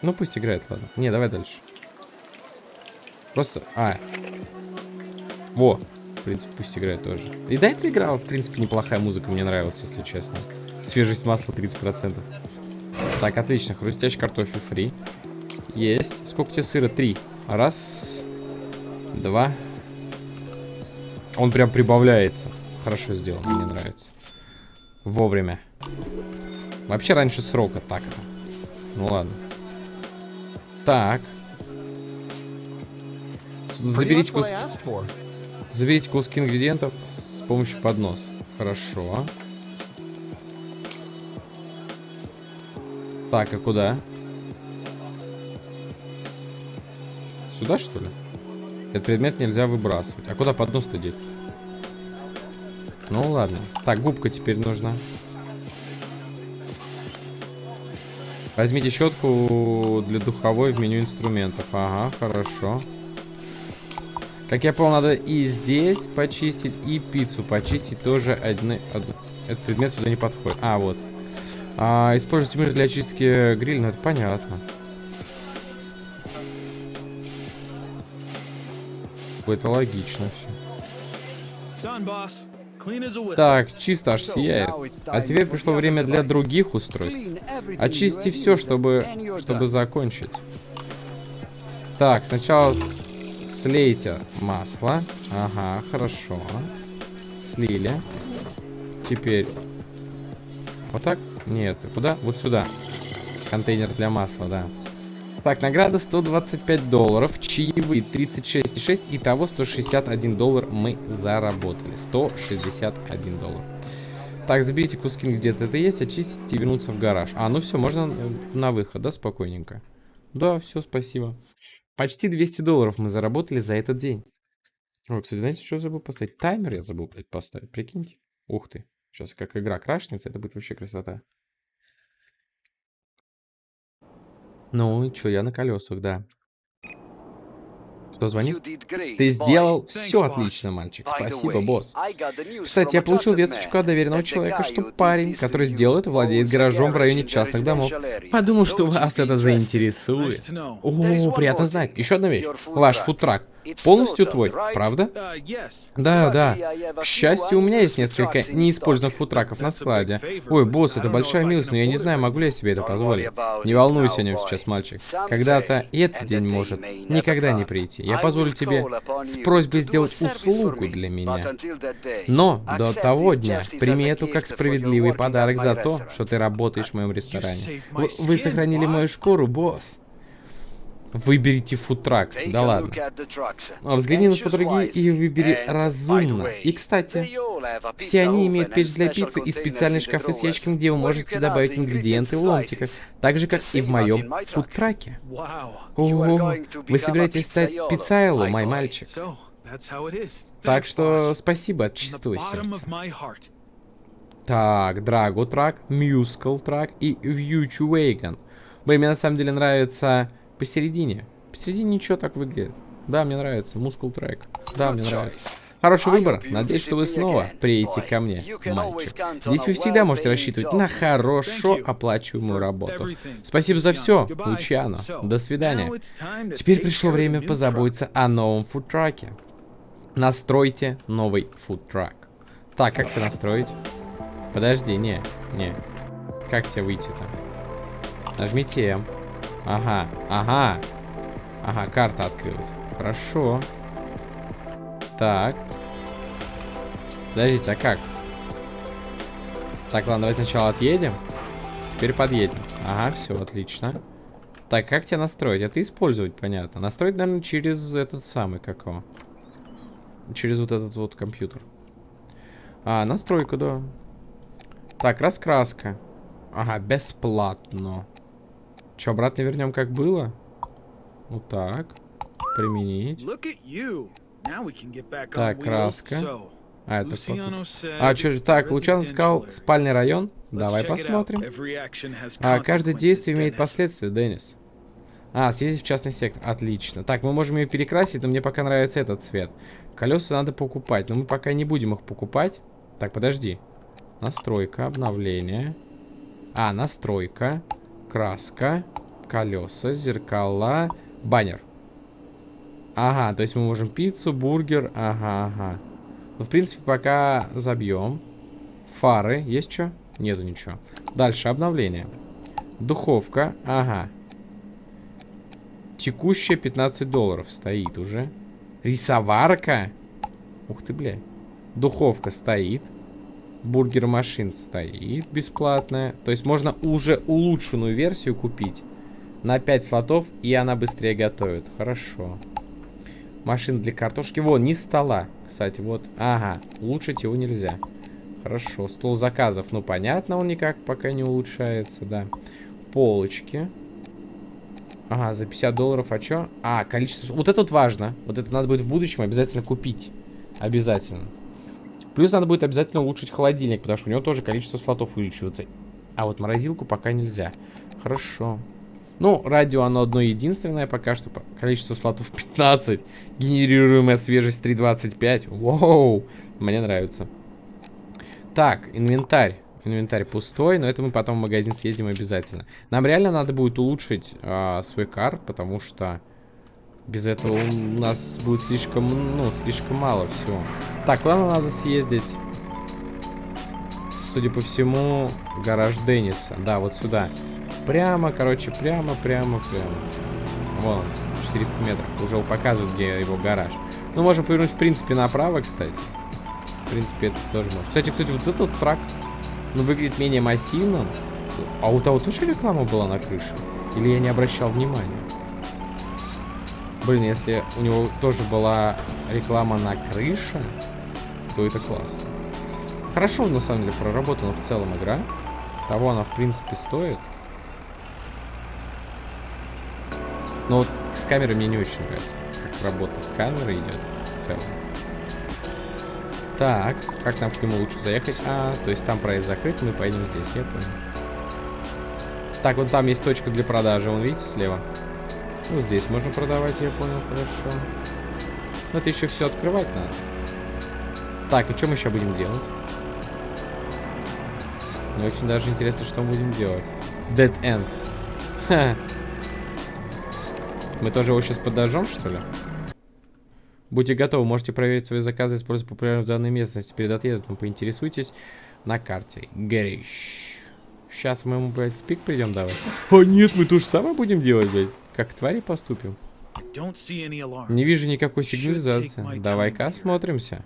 Ну пусть играет, ладно. Не, давай дальше. Просто... А. Во принципе, пусть играет тоже. И до этого играла, в принципе, неплохая музыка, мне нравилась, если честно. Свежесть масла 30%. Так, отлично, хрустящий картофель фри. Есть. Сколько тебе сыра? Три. Раз. Два. Он прям прибавляется. Хорошо сделан, мне нравится. Вовремя. Вообще раньше срока так-то. Ну ладно. Так. Заберите кус... Заберите куски ингредиентов с помощью подноса. Хорошо. Так, а куда? Сюда, что ли? Этот предмет нельзя выбрасывать. А куда поднос-то деть? Ну ладно. Так, губка теперь нужна. Возьмите щетку для духовой в меню инструментов. Ага, хорошо. Как я понял, надо и здесь почистить, и пиццу почистить тоже одни... Этот предмет сюда не подходит. А, вот. А, используйте мышь для очистки гриля, ну это понятно. Какое-то логично все. Так, чисто аж сияет. А теперь пришло время для других устройств. Очисти все, чтобы, чтобы закончить. Так, сначала слейте масло. Ага, хорошо. Слили. Теперь... Вот так? Нет, куда? Вот сюда. Контейнер для масла, да. Так, награда 125 долларов, чаевые 36,6, итого 161 доллар мы заработали. 161 доллар. Так, заберите куски где-то это есть, очистите и вернуться в гараж. А, ну все, можно э, на выход, да, спокойненько. Да, все, спасибо. Почти 200 долларов мы заработали за этот день. О, кстати, знаете, что забыл поставить? Таймер я забыл поставить, прикиньте. Ух ты. Сейчас как игра крашнется, это будет вообще красота. Ну, и чё, я на колесах, да. Кто звонит? Ты сделал все отлично, мальчик. Спасибо, босс. Кстати, я получил весточку от доверенного человека, что парень, который сделал это, владеет гаражом в районе частных домов. Подумал, что вас это заинтересует. О, приятно знать. Еще одна вещь. Ваш фудтрак полностью твой, правда? Uh. Да, да. К счастью, у меня есть несколько неиспользованных футраков на складе. Ой, босс, это большая милость, но я не знаю, могу ли я себе это позволить. Не волнуйся о нем сейчас, мальчик. Когда-то и этот день может никогда не прийти. Я позволю тебе с просьбой сделать услугу для меня. Но до того дня прими эту как справедливый подарок за то, что ты работаешь в моем ресторане. Вы, вы сохранили мою шкуру, босс. Выберите фудтрак. Да ладно. А взгляни на фотографии и выбери разумно. И, кстати, все они имеют печь для пиццы и специальный шкафы с ящиком, где вы можете добавить ингредиенты в ломтиках. Так же, как и в моем фудтраке. Wow. О, вы собираетесь стать пиццайло, мой мальчик. Так что спасибо от чистого сердца. Так, Драго трак, Мюскл трак и Вьючу Вейган. Блин, мне на самом деле нравится посередине. Посередине ничего так выглядит. Да, мне нравится. Мускул трек. Да, мне нравится. Хороший выбор. Надеюсь, что вы снова приедете ко мне, мальчик. Здесь вы всегда можете рассчитывать на хорошо оплачиваемую работу. Спасибо за все, Лучано. До свидания. Теперь пришло время позаботиться о новом фудтраке. Настройте новый фудтрак. Так, как тебе настроить? Подожди, не, не. Как тебе выйти там? Нажмите М. Ага, ага. Ага, карта открылась. Хорошо. Так. Подождите, а как? Так, ладно, давайте сначала отъедем. Теперь подъедем. Ага, все, отлично. Так, как тебя настроить? Это использовать, понятно. Настроить, наверное, через этот самый, как его? Через вот этот вот компьютер. А, настройку, да. Так, раскраска. Ага, бесплатно. Че, обратно вернем, как было? Вот так. Применить. Так, краска. А, это А, что, так, Лучан сказал, спальный район. Давай посмотрим. А, каждое действие имеет последствия, Деннис. А, съездить в частный сектор. Отлично. Так, мы можем ее перекрасить, но мне пока нравится этот цвет. Колеса надо покупать, но мы пока не будем их покупать. Так, подожди. Настройка, обновление. А, настройка, краска, колеса, зеркала, баннер. Ага, то есть мы можем пиццу, бургер, ага, ага. Ну, в принципе, пока забьем. Фары, есть что? Нету ничего. Дальше, обновление. Духовка, ага. Текущая 15 долларов стоит уже. Рисоварка. Ух ты, бля. Духовка стоит. Бургер машин стоит бесплатная. То есть можно уже улучшенную версию купить. На 5 слотов, и она быстрее готовит. Хорошо. Машина для картошки. Вон, не стола. Кстати, вот. Ага, улучшить его нельзя. Хорошо, стол заказов. Ну, понятно, он никак пока не улучшается, да. Полочки. Ага, за 50 долларов, а чё? А, количество... Вот это вот важно. Вот это надо будет в будущем обязательно купить. Обязательно. Плюс надо будет обязательно улучшить холодильник, потому что у него тоже количество слотов увеличивается. А вот морозилку пока нельзя. Хорошо. Ну, радио оно одно единственное пока что. Количество слотов 15. Генерируемая свежесть 3.25. Воу, мне нравится. Так, инвентарь. Инвентарь пустой, но это мы потом в магазин съездим обязательно. Нам реально надо будет улучшить а, свой кар, потому что Без этого у нас будет слишком, ну, слишком мало всего. Так, куда нам надо съездить? Судя по всему, гараж Денниса. Да, вот сюда. Прямо, короче, прямо, прямо, прямо. Вон, 400 метров. Уже показывают, где его гараж. Ну, можем повернуть, в принципе, направо, кстати. В принципе, это тоже может. Кстати, кстати, вот этот трак, ну, выглядит менее массивным. А у того тоже реклама была на крыше? Или я не обращал внимания? Блин, если у него тоже была реклама на крыше, то это классно. Хорошо, на самом деле, проработана в целом игра. Того она, в принципе, стоит. Но вот с камерой мне не очень нравится. Как работа с камерой идет в целом. Так, как нам к нему лучше заехать? А, то есть там проезд закрыт, мы поедем здесь, я понял. Так, вот там есть точка для продажи, вон видите слева? Ну, здесь можно продавать, я понял, хорошо. Но это еще все открывать надо. Так, и что мы еще будем делать? Мне очень даже интересно, что мы будем делать. Dead End. Ха. Мы тоже его сейчас подожжем, что ли? Будьте готовы, можете проверить свои заказы, используя популярную в данной местности. Перед отъездом поинтересуйтесь на карте. Горищ. Сейчас мы ему, блядь, в тык придем давать. О, нет, мы то же самое будем делать, блядь. Как твари поступим. Не вижу никакой сигнализации. Давай-ка осмотримся.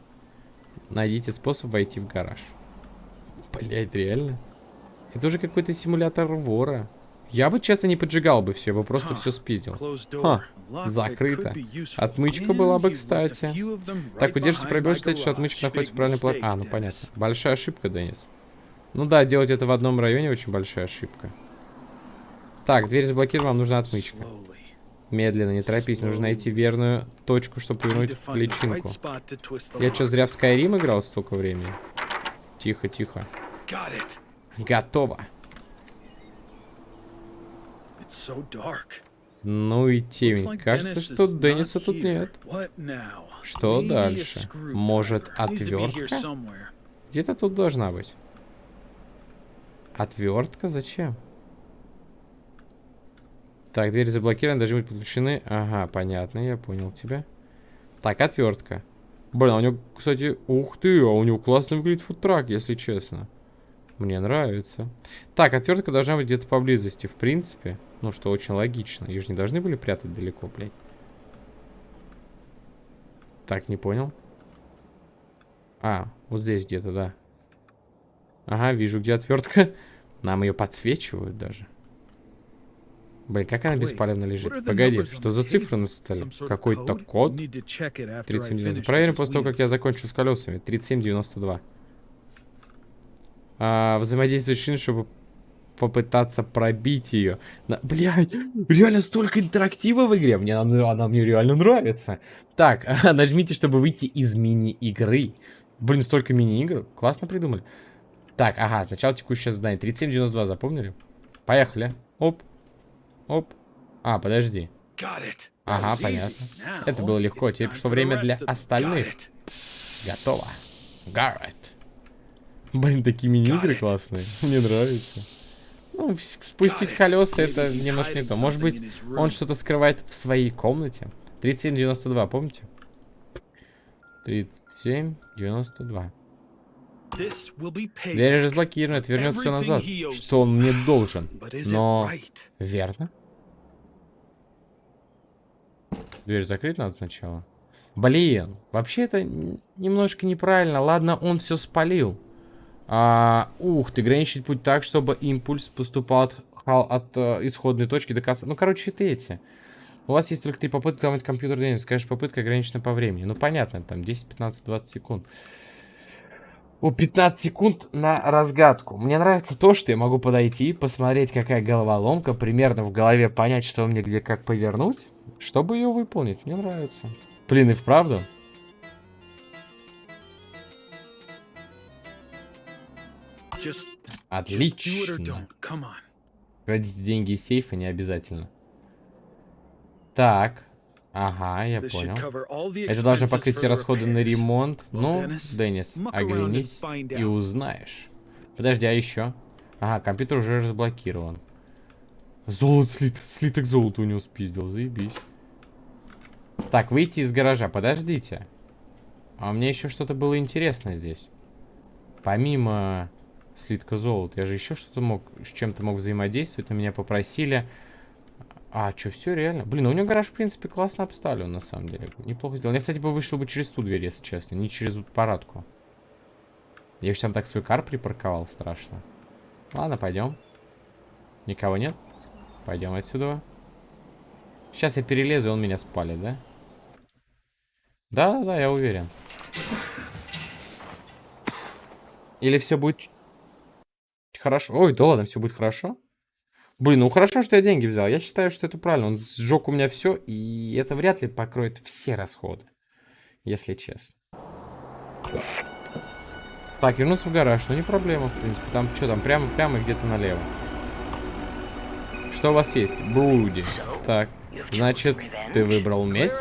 Найдите способ войти в гараж. Блять, реально? Это уже какой-то симулятор вора. Я бы, честно, не поджигал бы все, я бы просто все спиздил. Ха, закрыто. Отмычка была бы кстати. Так, удержите my считайте, что отмычка находится в правильной план. mistake, А, ну понятно. Большая ошибка, Денис. Ну да, делать это в одном районе очень большая ошибка. Так, дверь заблокирована, вам нужна отмычка. Медленно, не торопись, нужно найти верную точку, чтобы повернуть личинку. Я что, зря в Skyrim играл столько времени? Тихо, тихо. Готово. Ну и темень. Кажется, что Денниса тут нет. Что дальше? Может, отвертка? Где-то тут должна быть. Отвертка? Зачем? Так, двери заблокированы, должны быть подключены. Ага, понятно, я понял тебя. Так, отвертка. Блин, а у него, кстати, ух ты, а у него классно выглядит фудтрак, если честно. Мне нравится. Так, отвертка должна быть где-то поблизости, в принципе. Ну, что очень логично. Ее же не должны были прятать далеко, блядь. Так, не понял. А, вот здесь где-то, да. Ага, вижу, где отвертка. Нам ее подсвечивают даже. Блин, как она are лежит. Погоди, что за цифры на столе? Какой-то код? Need to check it after I 37,92. finish Проверим with после того, как я закончу с колесами. 37,92. А, взаимодействовать шин, чтобы попытаться пробить ее. На... Блядь, реально столько интерактива в игре. Мне она, она мне реально нравится. Так, нажмите, чтобы выйти из мини-игры. Блин, столько мини-игр. Классно придумали. Так, ага, сначала текущее задание. 37,92, запомнили? Поехали. Оп. Оп. А, подожди. Ага, понятно. Это было легко. Теперь пришло время для остальных. Готово. Гаррет. Блин, такие мини-игры классные. Мне нравится. Ну, спустить колеса это немножко не то. Может быть, он что-то скрывает в своей комнате. 3792, помните? 3792. This will be payback Дверь разблокирована, вернет все назад. Что он мне должен. Но... Верно? Дверь закрыть надо сначала. Блин, вообще это немножко неправильно. Ладно, он все спалил. А, ух ты, граничить путь так, чтобы импульс поступал от, хал- от э, исходной точки до конца. Ну, короче, это эти. У вас есть только три попытки ломать компьютер Денис. Конечно, попытка ограничена по времени. Ну, понятно, там 10, 15, 20 секунд. О, 15 секунд на разгадку. Мне нравится то, что я могу подойти, посмотреть, какая головоломка, примерно в голове понять, что мне где как повернуть, чтобы ее выполнить. Мне нравится. Блин, и вправду. Отлично. Крадите деньги из сейфа не обязательно. Так. Ага, я понял. Это должно покрыть все расходы на ремонт. Ну, Деннис, оглянись и узнаешь. Подожди, а еще? Ага, компьютер уже разблокирован. Золото, слит, слиток золота у него спиздил, заебись. Так, выйти из гаража. Подождите. А меня еще что-то было интересное здесь. Помимо слитка золота, я же еще что-то мог, с чем-то мог взаимодействовать, но меня попросили... А, что, все реально? Блин, ну у него гараж, в принципе, классно обставлен, на самом деле. Неплохо сделал. Я, кстати, бы вышел бы через ту дверь, если честно, не через парадку. Я еще там так свой кар припарковал, страшно. Ладно, пойдем. Никого нет? Пойдем отсюда. Сейчас я перелезу, и он меня спалит, да? Да-да-да, я уверен. Или все будет хорошо? Ой, да ладно, все будет хорошо. Блин, ну хорошо, что я деньги взял. Я считаю, что это правильно. Он сжег у меня все, и это вряд ли покроет все расходы. Если честно. Так, вернуться в гараж. Ну, не проблема, в принципе. Там что там? Прямо, прямо где-то налево. Что у вас есть? Бруди. Так. Значит, ты выбрал месть?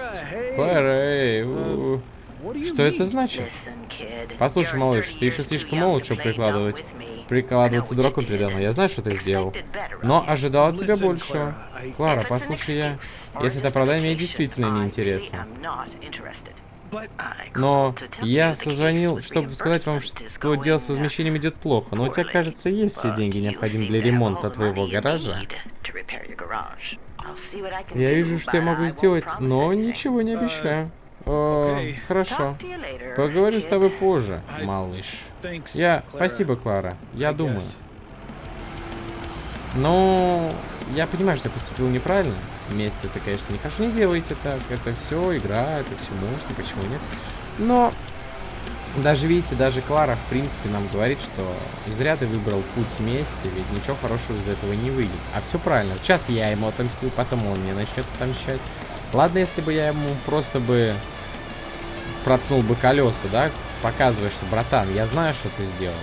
У. Что это значит? Послушай, малыш, ты еще слишком молод, чтобы прикладывать. Прикладываться дураком передо мной. Я знаю, что ты сделал. Но ожидал от тебя большего. Клара, послушай я. Если это правда, мне действительно неинтересно. Но я созвонил, чтобы сказать вам, что дело с возмещением идет плохо. Но у тебя, кажется, есть все деньги, необходимые для ремонта твоего гаража. Я вижу, что я могу сделать, но ничего не обещаю. О, хорошо. Поговорю с тобой позже, малыш. Я... Спасибо, Клара. Я думаю. Ну, я понимаю, что я поступил неправильно. Вместе это, конечно, не хорошо. Не делайте так. Это все игра, это все можно, почему нет. Но даже, видите, даже Клара, в принципе, нам говорит, что зря ты выбрал путь мести, ведь ничего хорошего из этого не выйдет. А все правильно. Сейчас я ему отомстил, потом он мне начнет отомщать. Ладно, если бы я ему просто бы проткнул бы колеса, да, показывая, что, братан, я знаю, что ты сделал,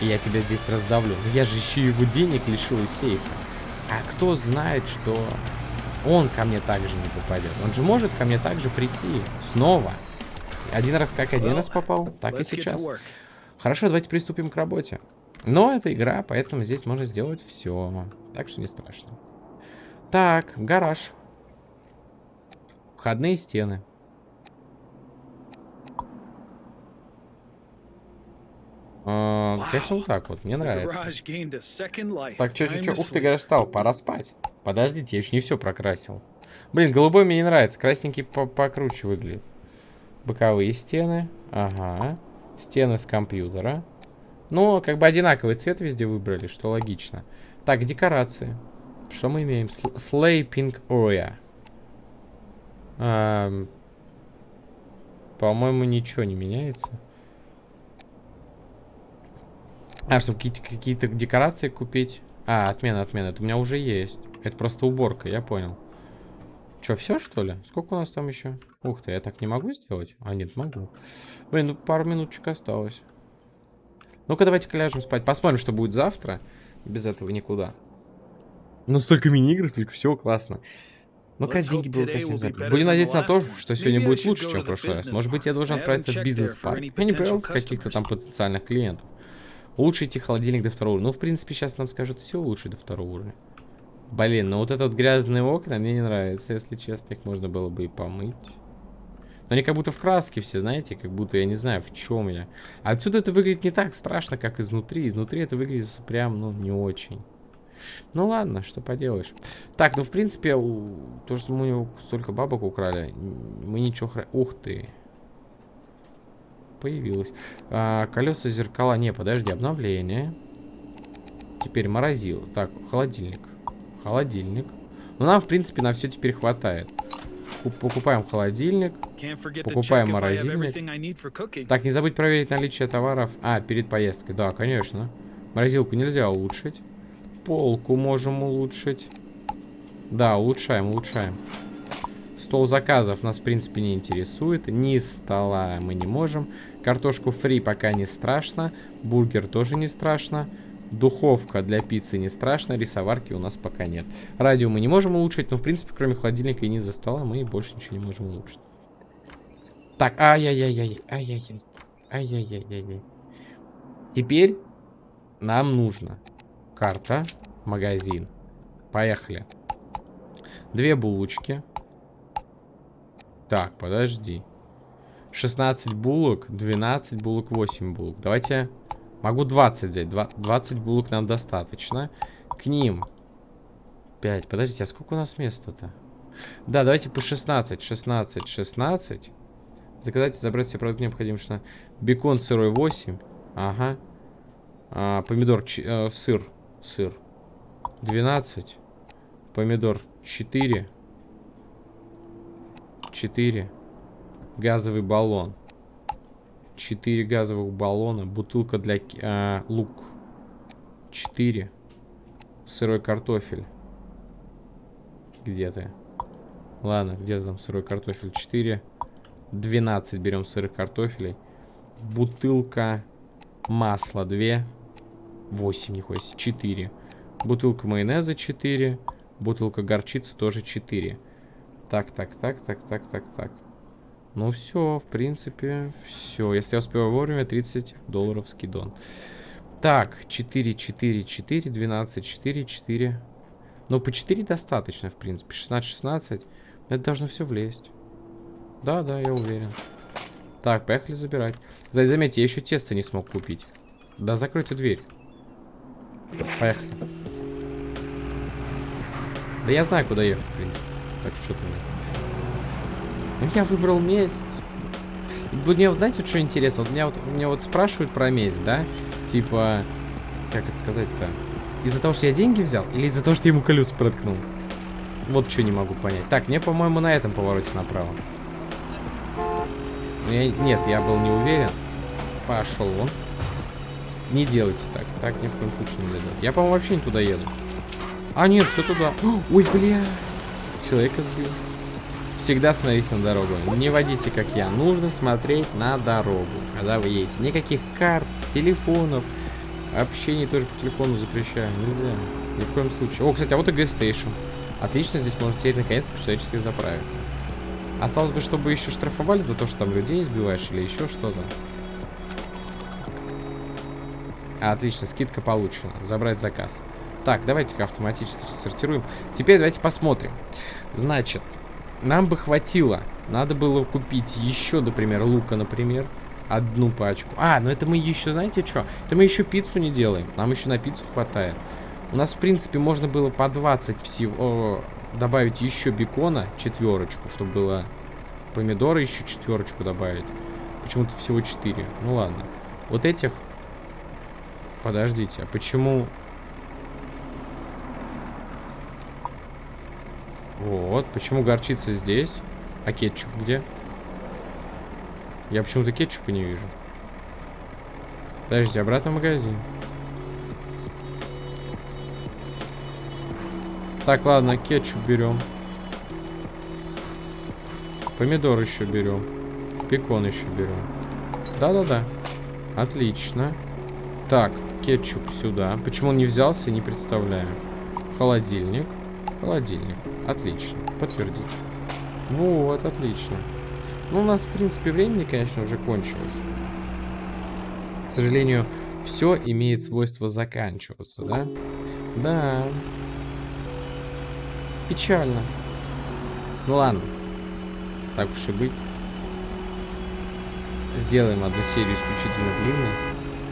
и я тебя здесь раздавлю. Но я же еще его денег лишил из сейфа. А кто знает, что он ко мне также не попадет? Он же может ко мне также прийти снова. Один раз как один раз попал, так и сейчас. Хорошо, давайте приступим к работе. Но это игра, поэтому здесь можно сделать все. Так что не страшно. Так, гараж. Входные стены. А, конечно, вот так вот. Мне нравится. Так, че, че, че. Ух ты, гараж стал. Пора спать. Подождите, я еще не все прокрасил. Блин, голубой мне не нравится. Красненький по покруче выглядит. Боковые стены. Ага. Стены с компьютера. Ну, как бы одинаковый цвет везде выбрали, что логично. Так, декорации. Что мы имеем? Sleeping Area. Эм, По-моему, ничего не меняется. А, чтобы какие-то какие, -то, декорации купить. А, отмена, отмена. Это у меня уже есть. Это просто уборка, я понял. Че, все что ли? Сколько у нас там еще? Ух ты, я так не могу сделать? А, нет, могу. Блин, ну пару минуточек осталось. Ну-ка, давайте-ка ляжем спать. Посмотрим, что будет завтра. Без этого никуда. Ну, столько мини-игр, столько всего классно. Ну, как деньги было, конечно, Будем надеяться на то, что сегодня будет лучше, чем в прошлый раз. Может быть, я должен отправиться в бизнес-парк. Я не проверил каких-то там потенциальных клиентов. Улучшите холодильник до второго уровня. Ну, в принципе, сейчас нам скажут все улучшить до второго уровня. Блин, ну вот это вот грязные окна мне не нравится, если честно. Их можно было бы и помыть. Но они как будто в краске все, знаете, как будто я не знаю, в чем я. Отсюда это выглядит не так страшно, как изнутри. Изнутри это выглядит прям, ну, не очень. Ну ладно, что поделаешь. Так, ну в принципе, у... то, что мы столько бабок украли, мы ничего... Хра... Ух ты. Появилось. А, колеса, зеркала. Не, подожди, обновление. Теперь морозил. Так, холодильник. Холодильник. Ну, нам, в принципе, на все теперь хватает. Покупаем холодильник. Покупаем морозильник. Так, не забудь проверить наличие товаров. А, перед поездкой. Да, конечно. Морозилку нельзя улучшить. Полку можем улучшить. Да, улучшаем, улучшаем. Стол заказов нас, в принципе, не интересует. Ни стола мы не можем. Картошку фри пока не страшно. Бургер тоже не страшно. Духовка для пиццы не страшно. Рисоварки у нас пока нет. Радио мы не можем улучшить. Но, в принципе, кроме холодильника и низа стола, мы больше ничего не можем улучшить. Так, ай-яй-яй-яй. Ай-яй-яй. Ай-яй-яй-яй. Теперь нам нужно карта, магазин. Поехали. Две булочки. Так, подожди. 16 булок, 12 булок, 8 булок. Давайте... Могу 20 взять. Два- 20 булок нам достаточно. К ним. 5. Подождите, а сколько у нас места-то? Да, давайте по 16. 16, 16. Заказать и забрать все продукты необходимые. что- Бекон сырой 8. Ага. А, помидор, ч- э, сыр. Сыр. 12. Помидор 4. 4. Газовый баллон. 4 газовых баллона. Бутылка для а, лук. 4. Сырой картофель. Где ты? Ладно, где там сырой картофель? 4. 12 берем сырых картофелей. Бутылка масла 2. 8, нихуя себе. 4. Бутылка майонеза 4. Бутылка горчицы тоже 4. Так, так, так, так, так, так, так. Ну все, в принципе, все. Если я успеваю вовремя, 30 долларов скидон. Так, 4, 4, 4, 12, 4, 4. Ну, по 4 достаточно, в принципе. 16, 16. Это должно все влезть. Да, да, я уверен. Так, поехали забирать. За- Заметьте, я еще тесто не смог купить. Да, закройте дверь. Поехали. Да я знаю, куда ехать, в принципе. Так, что ты мне? Ну, я выбрал месть. Мне вот, знаете, что интересно? Вот меня вот, меня вот спрашивают про месть, да? Типа, как это сказать-то? Из-за того, что я деньги взял? Или из-за того, что я ему колеса проткнул? Вот что не могу понять. Так, мне, по-моему, на этом повороте направо. Ну, я- нет, я был не уверен. Пошел он. Не делайте так. Так ни в коем случае нельзя делать. Я, по-моему, вообще не туда еду. А, нет, все туда. Ой, бля. Человека сбил. Всегда смотрите на дорогу. Не водите, как я. Нужно смотреть на дорогу, когда вы едете. Никаких карт, телефонов. Общение тоже по телефону запрещаю. Нельзя. Ни в коем случае. О, кстати, а вот и gas station. Отлично, здесь можно теперь наконец-то по-человечески заправиться. Осталось бы, чтобы еще штрафовали за то, что там людей избиваешь или еще что-то. Отлично, скидка получена. Забрать заказ. Так, давайте-ка автоматически сортируем. Теперь давайте посмотрим. Значит, нам бы хватило. Надо было купить еще, например, лука, например. Одну пачку. А, ну это мы еще, знаете что? Это мы еще пиццу не делаем. Нам еще на пиццу хватает. У нас, в принципе, можно было по 20 всего добавить еще бекона, четверочку, чтобы было помидоры еще четверочку добавить. Почему-то всего 4. Ну ладно. Вот этих... Подождите, а почему... Вот, почему горчица здесь? А кетчуп где? Я почему-то кетчупа не вижу. Подожди, обратно в магазин. Так, ладно, кетчуп берем. Помидор еще берем. Бекон еще берем. Да-да-да. Отлично. Так, кетчуп сюда. Почему он не взялся, не представляю. Холодильник. Холодильник. Отлично. Подтвердить. Вот, отлично. Ну, у нас, в принципе, времени, конечно, уже кончилось. К сожалению, все имеет свойство заканчиваться, да? Да. Печально. Ну ладно. Так уж и быть. Сделаем одну серию исключительно длинной.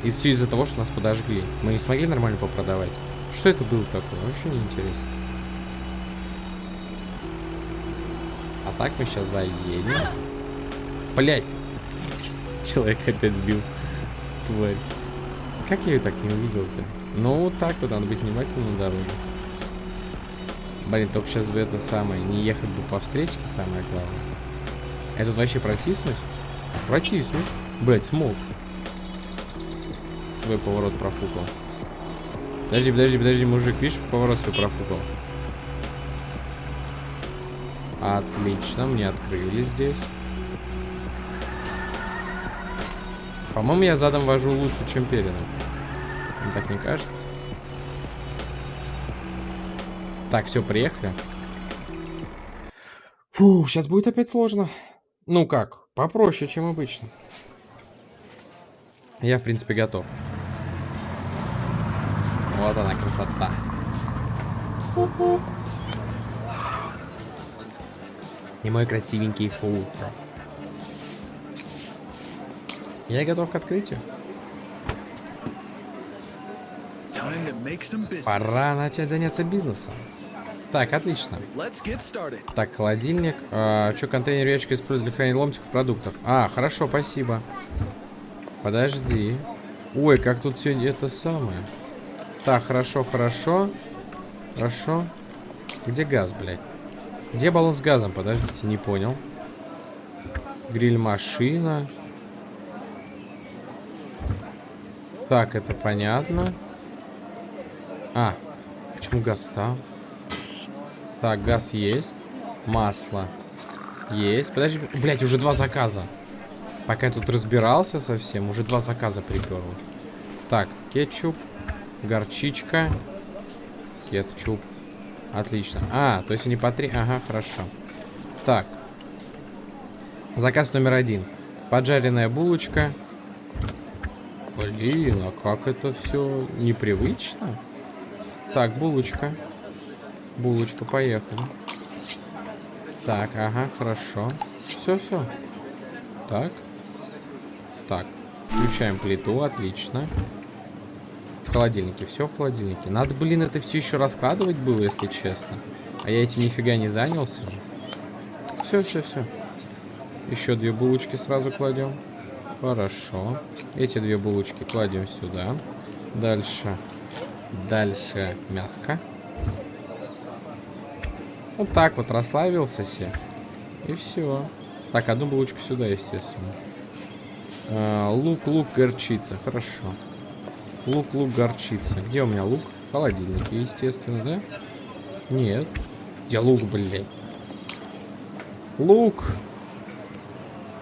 И все из-за того, что нас подожгли. Мы не смогли нормально попродавать. Что это было такое? Вообще не интересно. Так мы сейчас заедем. Блять. Человек опять сбил. Тварь. Как я ее так не увидел-то? Ну, вот так вот, надо быть внимательным на дороге. Блин, только сейчас бы это самое, не ехать бы по встречке, самое главное. Это вообще протиснуть? Протиснуть. Блять, смог. Свой поворот профукал. Подожди, подожди, подожди, мужик, видишь, поворот свой профукал. Отлично, мне открыли здесь. По-моему, я задом вожу лучше, чем передом. Вам так не кажется? Так, все, приехали. Фу, сейчас будет опять сложно. Ну как, попроще, чем обычно. Я, в принципе, готов. Вот она, красота. И мой красивенький фултро. Я готов к открытию. Пора начать заняться бизнесом. Так, отлично. Так, холодильник. А, что, контейнер ящик используют для хранения ломтиков продуктов? А, хорошо, спасибо. Подожди. Ой, как тут все это самое. Так, хорошо, хорошо. Хорошо. Где газ, блядь? Где баллон с газом? Подождите, не понял. Гриль-машина. Так, это понятно. А, почему газ там? Так, газ есть. Масло есть. Подожди, блядь, уже два заказа. Пока я тут разбирался совсем, уже два заказа приперло. Так, кетчуп, горчичка, кетчуп. Отлично. А, то есть они по три. Ага, хорошо. Так. Заказ номер один. Поджаренная булочка. Блин, а как это все непривычно? Так, булочка. Булочка, поехали. Так, ага, хорошо. Все, все. Так. Так. Включаем плиту, отлично. В холодильнике, все в холодильнике. Надо, блин, это все еще раскладывать было, если честно. А я этим нифига не занялся же. Все, все, все. Еще две булочки сразу кладем. Хорошо. Эти две булочки кладем сюда. Дальше. Дальше мяско. Вот так вот расслабился себе. И все. Так, одну булочку сюда, естественно. А, лук, лук, горчица. Хорошо. Лук, лук, горчица. Где у меня лук? В холодильнике, естественно, да? Нет. Где лук, блядь? Лук!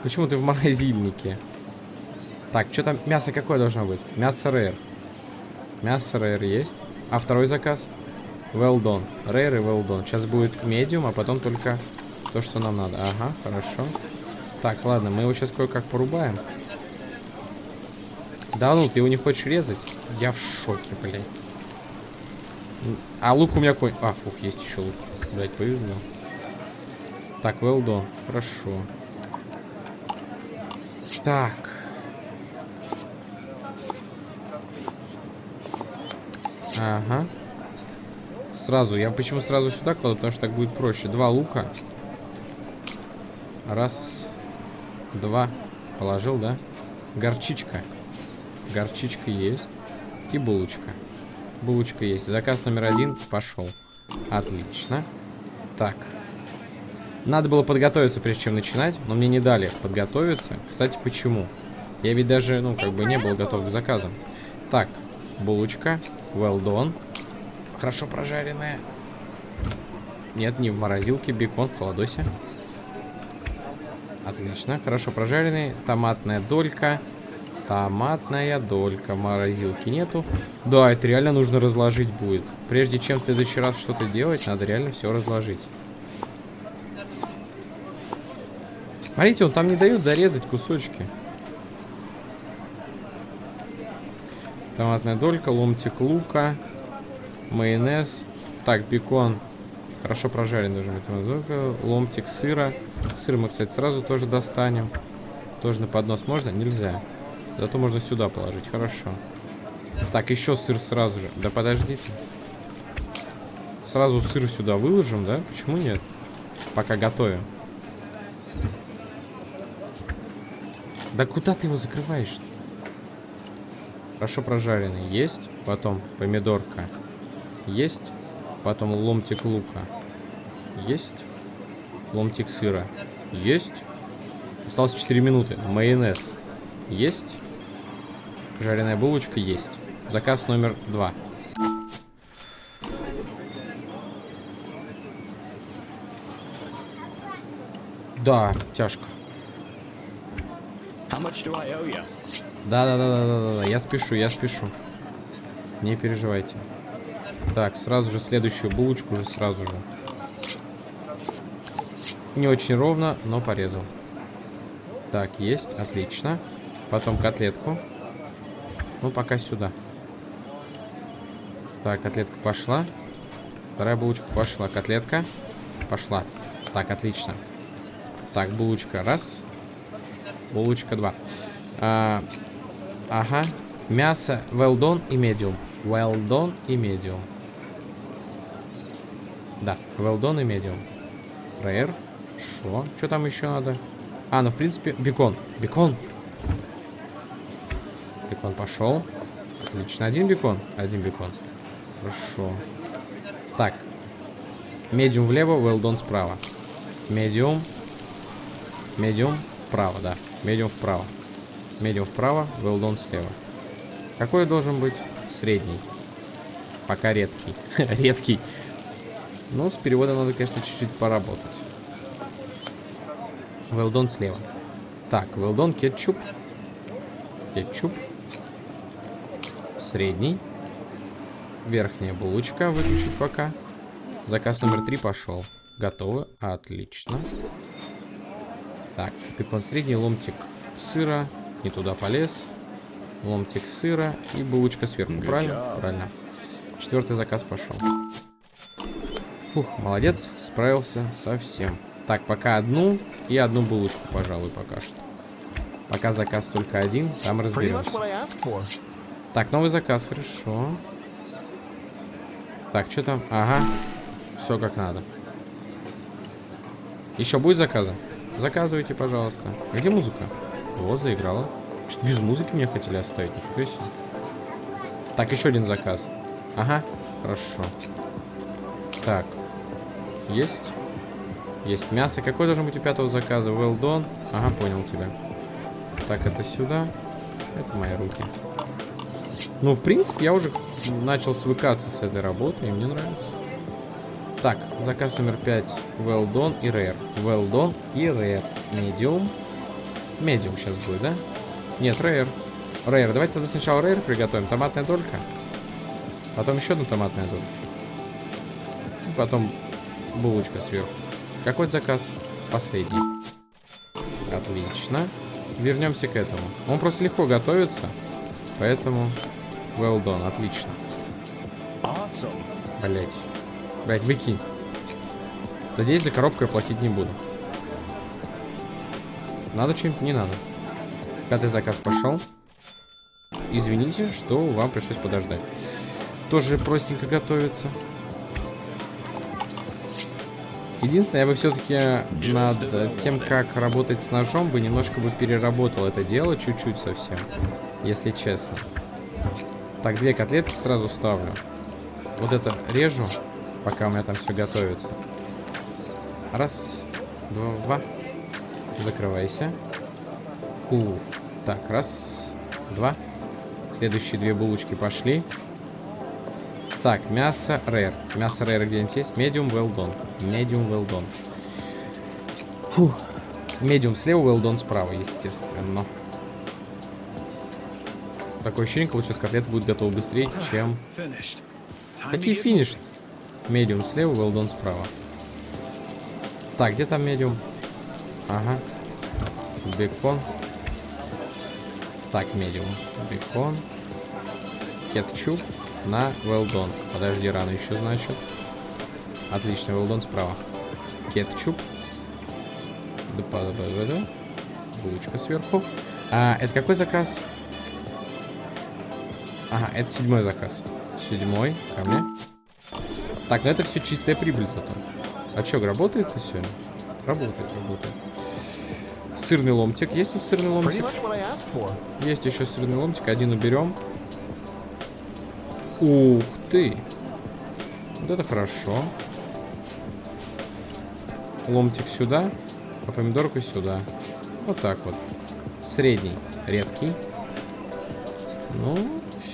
Почему ты в морозильнике? Так, что там? Мясо какое должно быть? Мясо рэр. Мясо рэр есть. А второй заказ? Well done. Rare и well done. Сейчас будет медиум, а потом только то, что нам надо. Ага, хорошо. Так, ладно, мы его сейчас кое-как порубаем. Да ну, ты его не хочешь резать? Я в шоке, блядь. А лук у меня какой... А, фух, есть еще лук. Блядь, повезло. Так, done. Хорошо. Так. Ага. Сразу. Я почему сразу сюда кладу? Потому что так будет проще. Два лука. Раз. Два. Положил, да? Горчичка. Горчичка есть. И булочка. Булочка есть. Заказ номер один пошел. Отлично. Так. Надо было подготовиться, прежде чем начинать, но мне не дали подготовиться. Кстати, почему? Я ведь даже, ну, как бы не был готов к заказам. Так, булочка. Well done. Хорошо прожаренная. Нет, не в морозилке, бекон в холодосе. Отлично, хорошо прожаренный. Томатная долька. Томатная долька. Морозилки нету. Да, это реально нужно разложить будет. Прежде чем в следующий раз что-то делать, надо реально все разложить. Смотрите, он там не дает зарезать кусочки. Томатная долька, ломтик лука, майонез. Так, бекон. Хорошо прожаренный должен быть. Ломтик сыра. Сыр мы, кстати, сразу тоже достанем. Тоже на поднос можно? Нельзя. Зато можно сюда положить. Хорошо. Так, еще сыр сразу же. Да подождите. Сразу сыр сюда выложим, да? Почему нет? Пока готовим. Да куда ты его закрываешь? -то? Хорошо прожаренный. Есть. Потом помидорка. Есть. Потом ломтик лука. Есть. Ломтик сыра. Есть. Осталось 4 минуты. Майонез. Есть. Жареная булочка есть. Заказ номер два. Да, тяжко. How much do I owe you? Да, да, да, да, да, да, я спешу, я спешу. Не переживайте. Так, сразу же следующую булочку уже сразу же. Не очень ровно, но порезал. Так, есть, отлично. Потом котлетку. Ну, пока сюда. Так, котлетка пошла. Вторая булочка пошла. Котлетка пошла. Так, отлично. Так, булочка раз. Булочка два. А, ага. Мясо well done и medium. Well done и medium. Да, well done и medium. Rare. Шо? Что там еще надо? А, ну в принципе, бекон. Бекон. Бекон пошел. Отлично. Один бекон. Один бекон. Хорошо. Так. Medium влево, done справа. Medium. Medium вправо, да. Medium вправо. Медиум вправо, done слева. Какой должен быть? Средний. Пока редкий. редкий. Ну, с переводом надо, конечно, чуть-чуть поработать. Done слева. Так, done кетчуп. Кетчуп. Средний. Верхняя булочка выключить пока. Заказ номер три пошел. Готовы. Отлично. Так, бекон средний, ломтик сыра. Не туда полез. Ломтик сыра и булочка сверху. Правильно? Правильно. Четвертый заказ пошел. Фух, молодец, справился совсем. Так, пока одну и одну булочку, пожалуй, пока что. Пока заказ только один, там разберемся. Так, новый заказ, хорошо. Так, что там? Ага. Все как надо. Еще будет заказы? Заказывайте, пожалуйста. Где музыка? Вот, заиграла. Что без музыки мне хотели оставить? Нифига себе. Так, еще один заказ. Ага, хорошо. Так. Есть? Есть мясо. Какой должен быть у пятого заказа? Well done. Ага, понял тебя. Так, это сюда. Это мои руки. Ну, в принципе, я уже начал свыкаться с этой работой, и мне нравится. Так, заказ номер 5. Well done и rare. Well done и rare. Medium. Medium сейчас будет, да? Нет, rare. Rare. Давайте тогда сначала rare приготовим. Томатная долька. Потом еще одну томатную дольку. И Потом булочка сверху. Какой заказ? Последний. Отлично. Вернемся к этому. Он просто легко готовится. Поэтому well done. Отлично. Awesome. Блять. Блять, выкинь. Надеюсь, за коробку я платить не буду. Надо что-нибудь? Не надо. Пятый заказ пошел. Извините, что вам пришлось подождать. Тоже простенько готовится. Единственное, я бы все-таки над тем, как работать с ножом, бы немножко бы переработал это дело, чуть-чуть совсем, если честно. Так, две котлетки сразу ставлю. Вот это режу, пока у меня там все готовится. Раз, два, закрывайся. У, так, раз, два. Следующие две булочки пошли. Так, мясо rare. Мясо rare где-нибудь есть? Medium well done. Medium well done. Фух. Medium слева, well done справа, естественно. Такое ощущение, как сейчас котлета будет готова быстрее, чем... Какие финиш? Medium слева, done справа. Так, где там medium? Ага. Бекон. Так, medium. Бекон. Кетчуп на done. Подожди, рано еще, значит. Отлично, done справа. Кетчуп. Булочка сверху. А, это какой заказ? Ага, это седьмой заказ. Седьмой, ко мне. Так, ну это все чистая прибыль зато. А чё, работает это сегодня? Работает, работает. Сырный ломтик. Есть тут сырный ломтик? Есть еще сырный ломтик. Один уберем. Ух ты. Вот это хорошо. Ломтик сюда, а помидорку сюда. Вот так вот. Средний, редкий. Ну,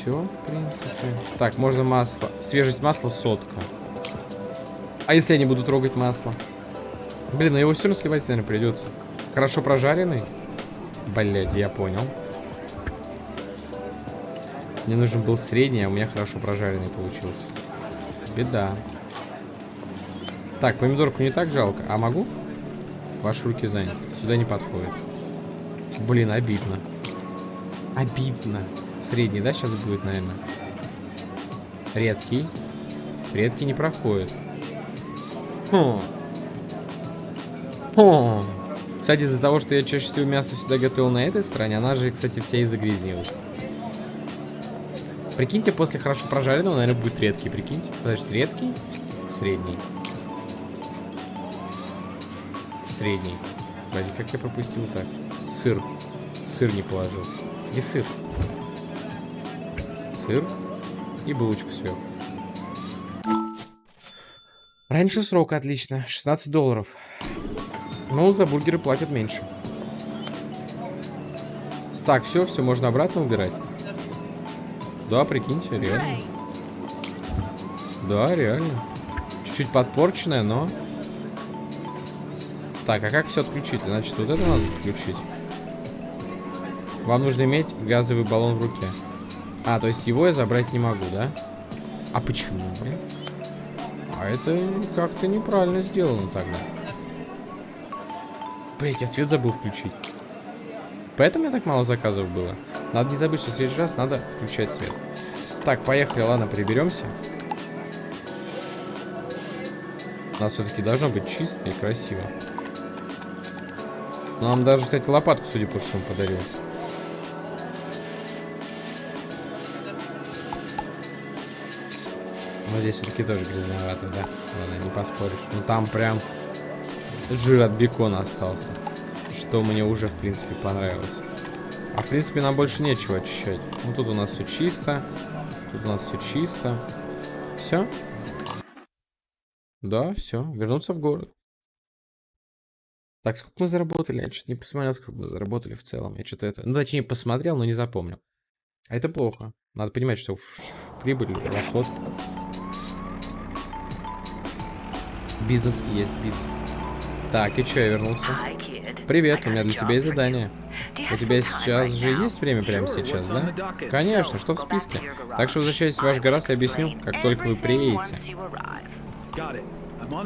все, в принципе. Так, можно масло. Свежесть масла сотка. А если я не буду трогать масло? Блин, ну его все равно сливать, наверное, придется. Хорошо прожаренный? Блять, я понял. Мне нужен был средний, а у меня хорошо прожаренный получился. Беда. Так, помидорку не так жалко. А могу? Ваши руки заняты. Сюда не подходит. Блин, обидно. Обидно. Средний, да, сейчас будет, наверное? Редкий. Редкий не проходит. Хм. Хм. Кстати, из-за того, что я чаще всего мясо всегда готовил на этой стороне, она же, кстати, вся и загрязнилась. Прикиньте, после хорошо прожаренного, наверное, будет редкий, прикиньте. Подожди, редкий? Средний. Средний. Подожди, как я пропустил так? Сыр. Сыр не положил. Где сыр? Сыр и булочку сверху. Раньше срока, отлично. 16 долларов. Ну, за бургеры платят меньше. Так, все, все, можно обратно убирать. Да, прикиньте, реально. Да, реально. Чуть-чуть подпорченная, но... Так, а как все отключить? Значит, вот это надо отключить. Вам нужно иметь газовый баллон в руке. А, то есть его я забрать не могу, да? А почему, блин? А это как-то неправильно сделано тогда. Блять, я свет забыл включить. Поэтому меня так мало заказов было. Надо не забыть, что в следующий раз надо включать свет. Так, поехали, ладно, приберемся. У нас все-таки должно быть чисто и красиво. Нам даже, кстати, лопатку, судя по всему, подарил. Здесь все-таки тоже грязновато, да? Ладно, не поспоришь. Ну там прям жир от бекона остался. Что мне уже, в принципе, понравилось. А, в принципе, нам больше нечего очищать. Ну, тут у нас все чисто. Тут у нас все чисто. Все? Да, все. Вернуться в город. Так, сколько мы заработали? Я что-то не посмотрел, сколько мы заработали в целом. Я что-то это... Ну, точнее, посмотрел, но не запомнил. А это плохо. Надо понимать, что прибыль, расход. Бизнес есть бизнес. Так, и что, я вернулся? Привет, у меня для тебя есть задание. У тебя сейчас же есть время прямо сейчас, да? Конечно, что в списке? Так что возвращайтесь в ваш гараж и объясню, как только вы приедете.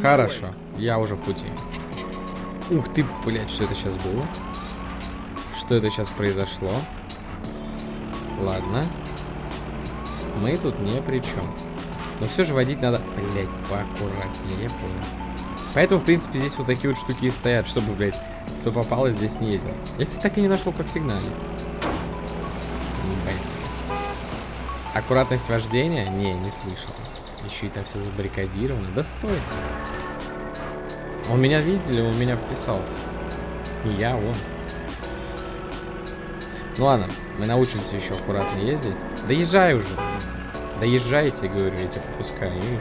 Хорошо, я уже в пути. Ух ты, блядь, что это сейчас было? Что это сейчас произошло? Ладно. Мы тут не при чем. Но все же водить надо, блядь, поаккуратнее, я понял. Поэтому, в принципе, здесь вот такие вот штуки и стоят, чтобы, блядь, кто попал и здесь не ездил. Я, кстати, так и не нашел, как сигналить. Аккуратность вождения? Не, не слышал. Еще и там все забаррикадировано. Да стой. Он меня видели, он меня вписался. Не я, он. Ну ладно, мы научимся еще аккуратно ездить. Да езжай уже. Да говорю, я тебя пропускаю, видишь?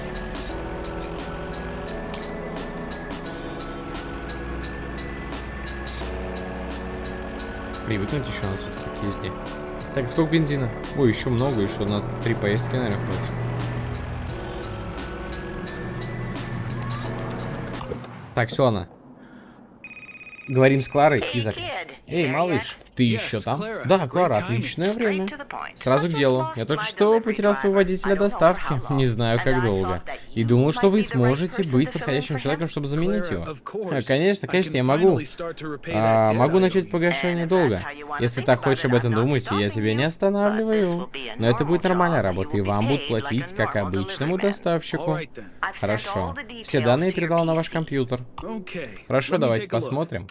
Привыкнуть еще надо все-таки к езде. Так, сколько бензина? Ой, еще много, еще на три поездки, наверное, хватит. Так, все, она. Говорим с Кларой и зак... Эй, малыш, ты еще там? Да, Клара, отличное время. Сразу к делу. Я только что потерял своего водителя доставки. Не знаю, как долго. И думал, что вы сможете быть подходящим человеком, чтобы заменить его. А, конечно, конечно, я могу. А, могу начать погашение долга. Если так хочешь об этом думать, я тебя не останавливаю. Но это будет нормальная работа, и вам будут платить, как обычному доставщику. Хорошо. Все данные передал на ваш компьютер. Хорошо, давайте посмотрим.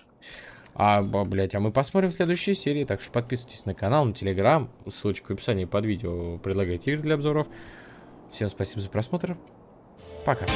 А, блять, а мы посмотрим в следующей серии, так что подписывайтесь на канал, на телеграм, ссылочка в описании под видео, предлагайте игры для обзоров. Всем спасибо за просмотр, пока.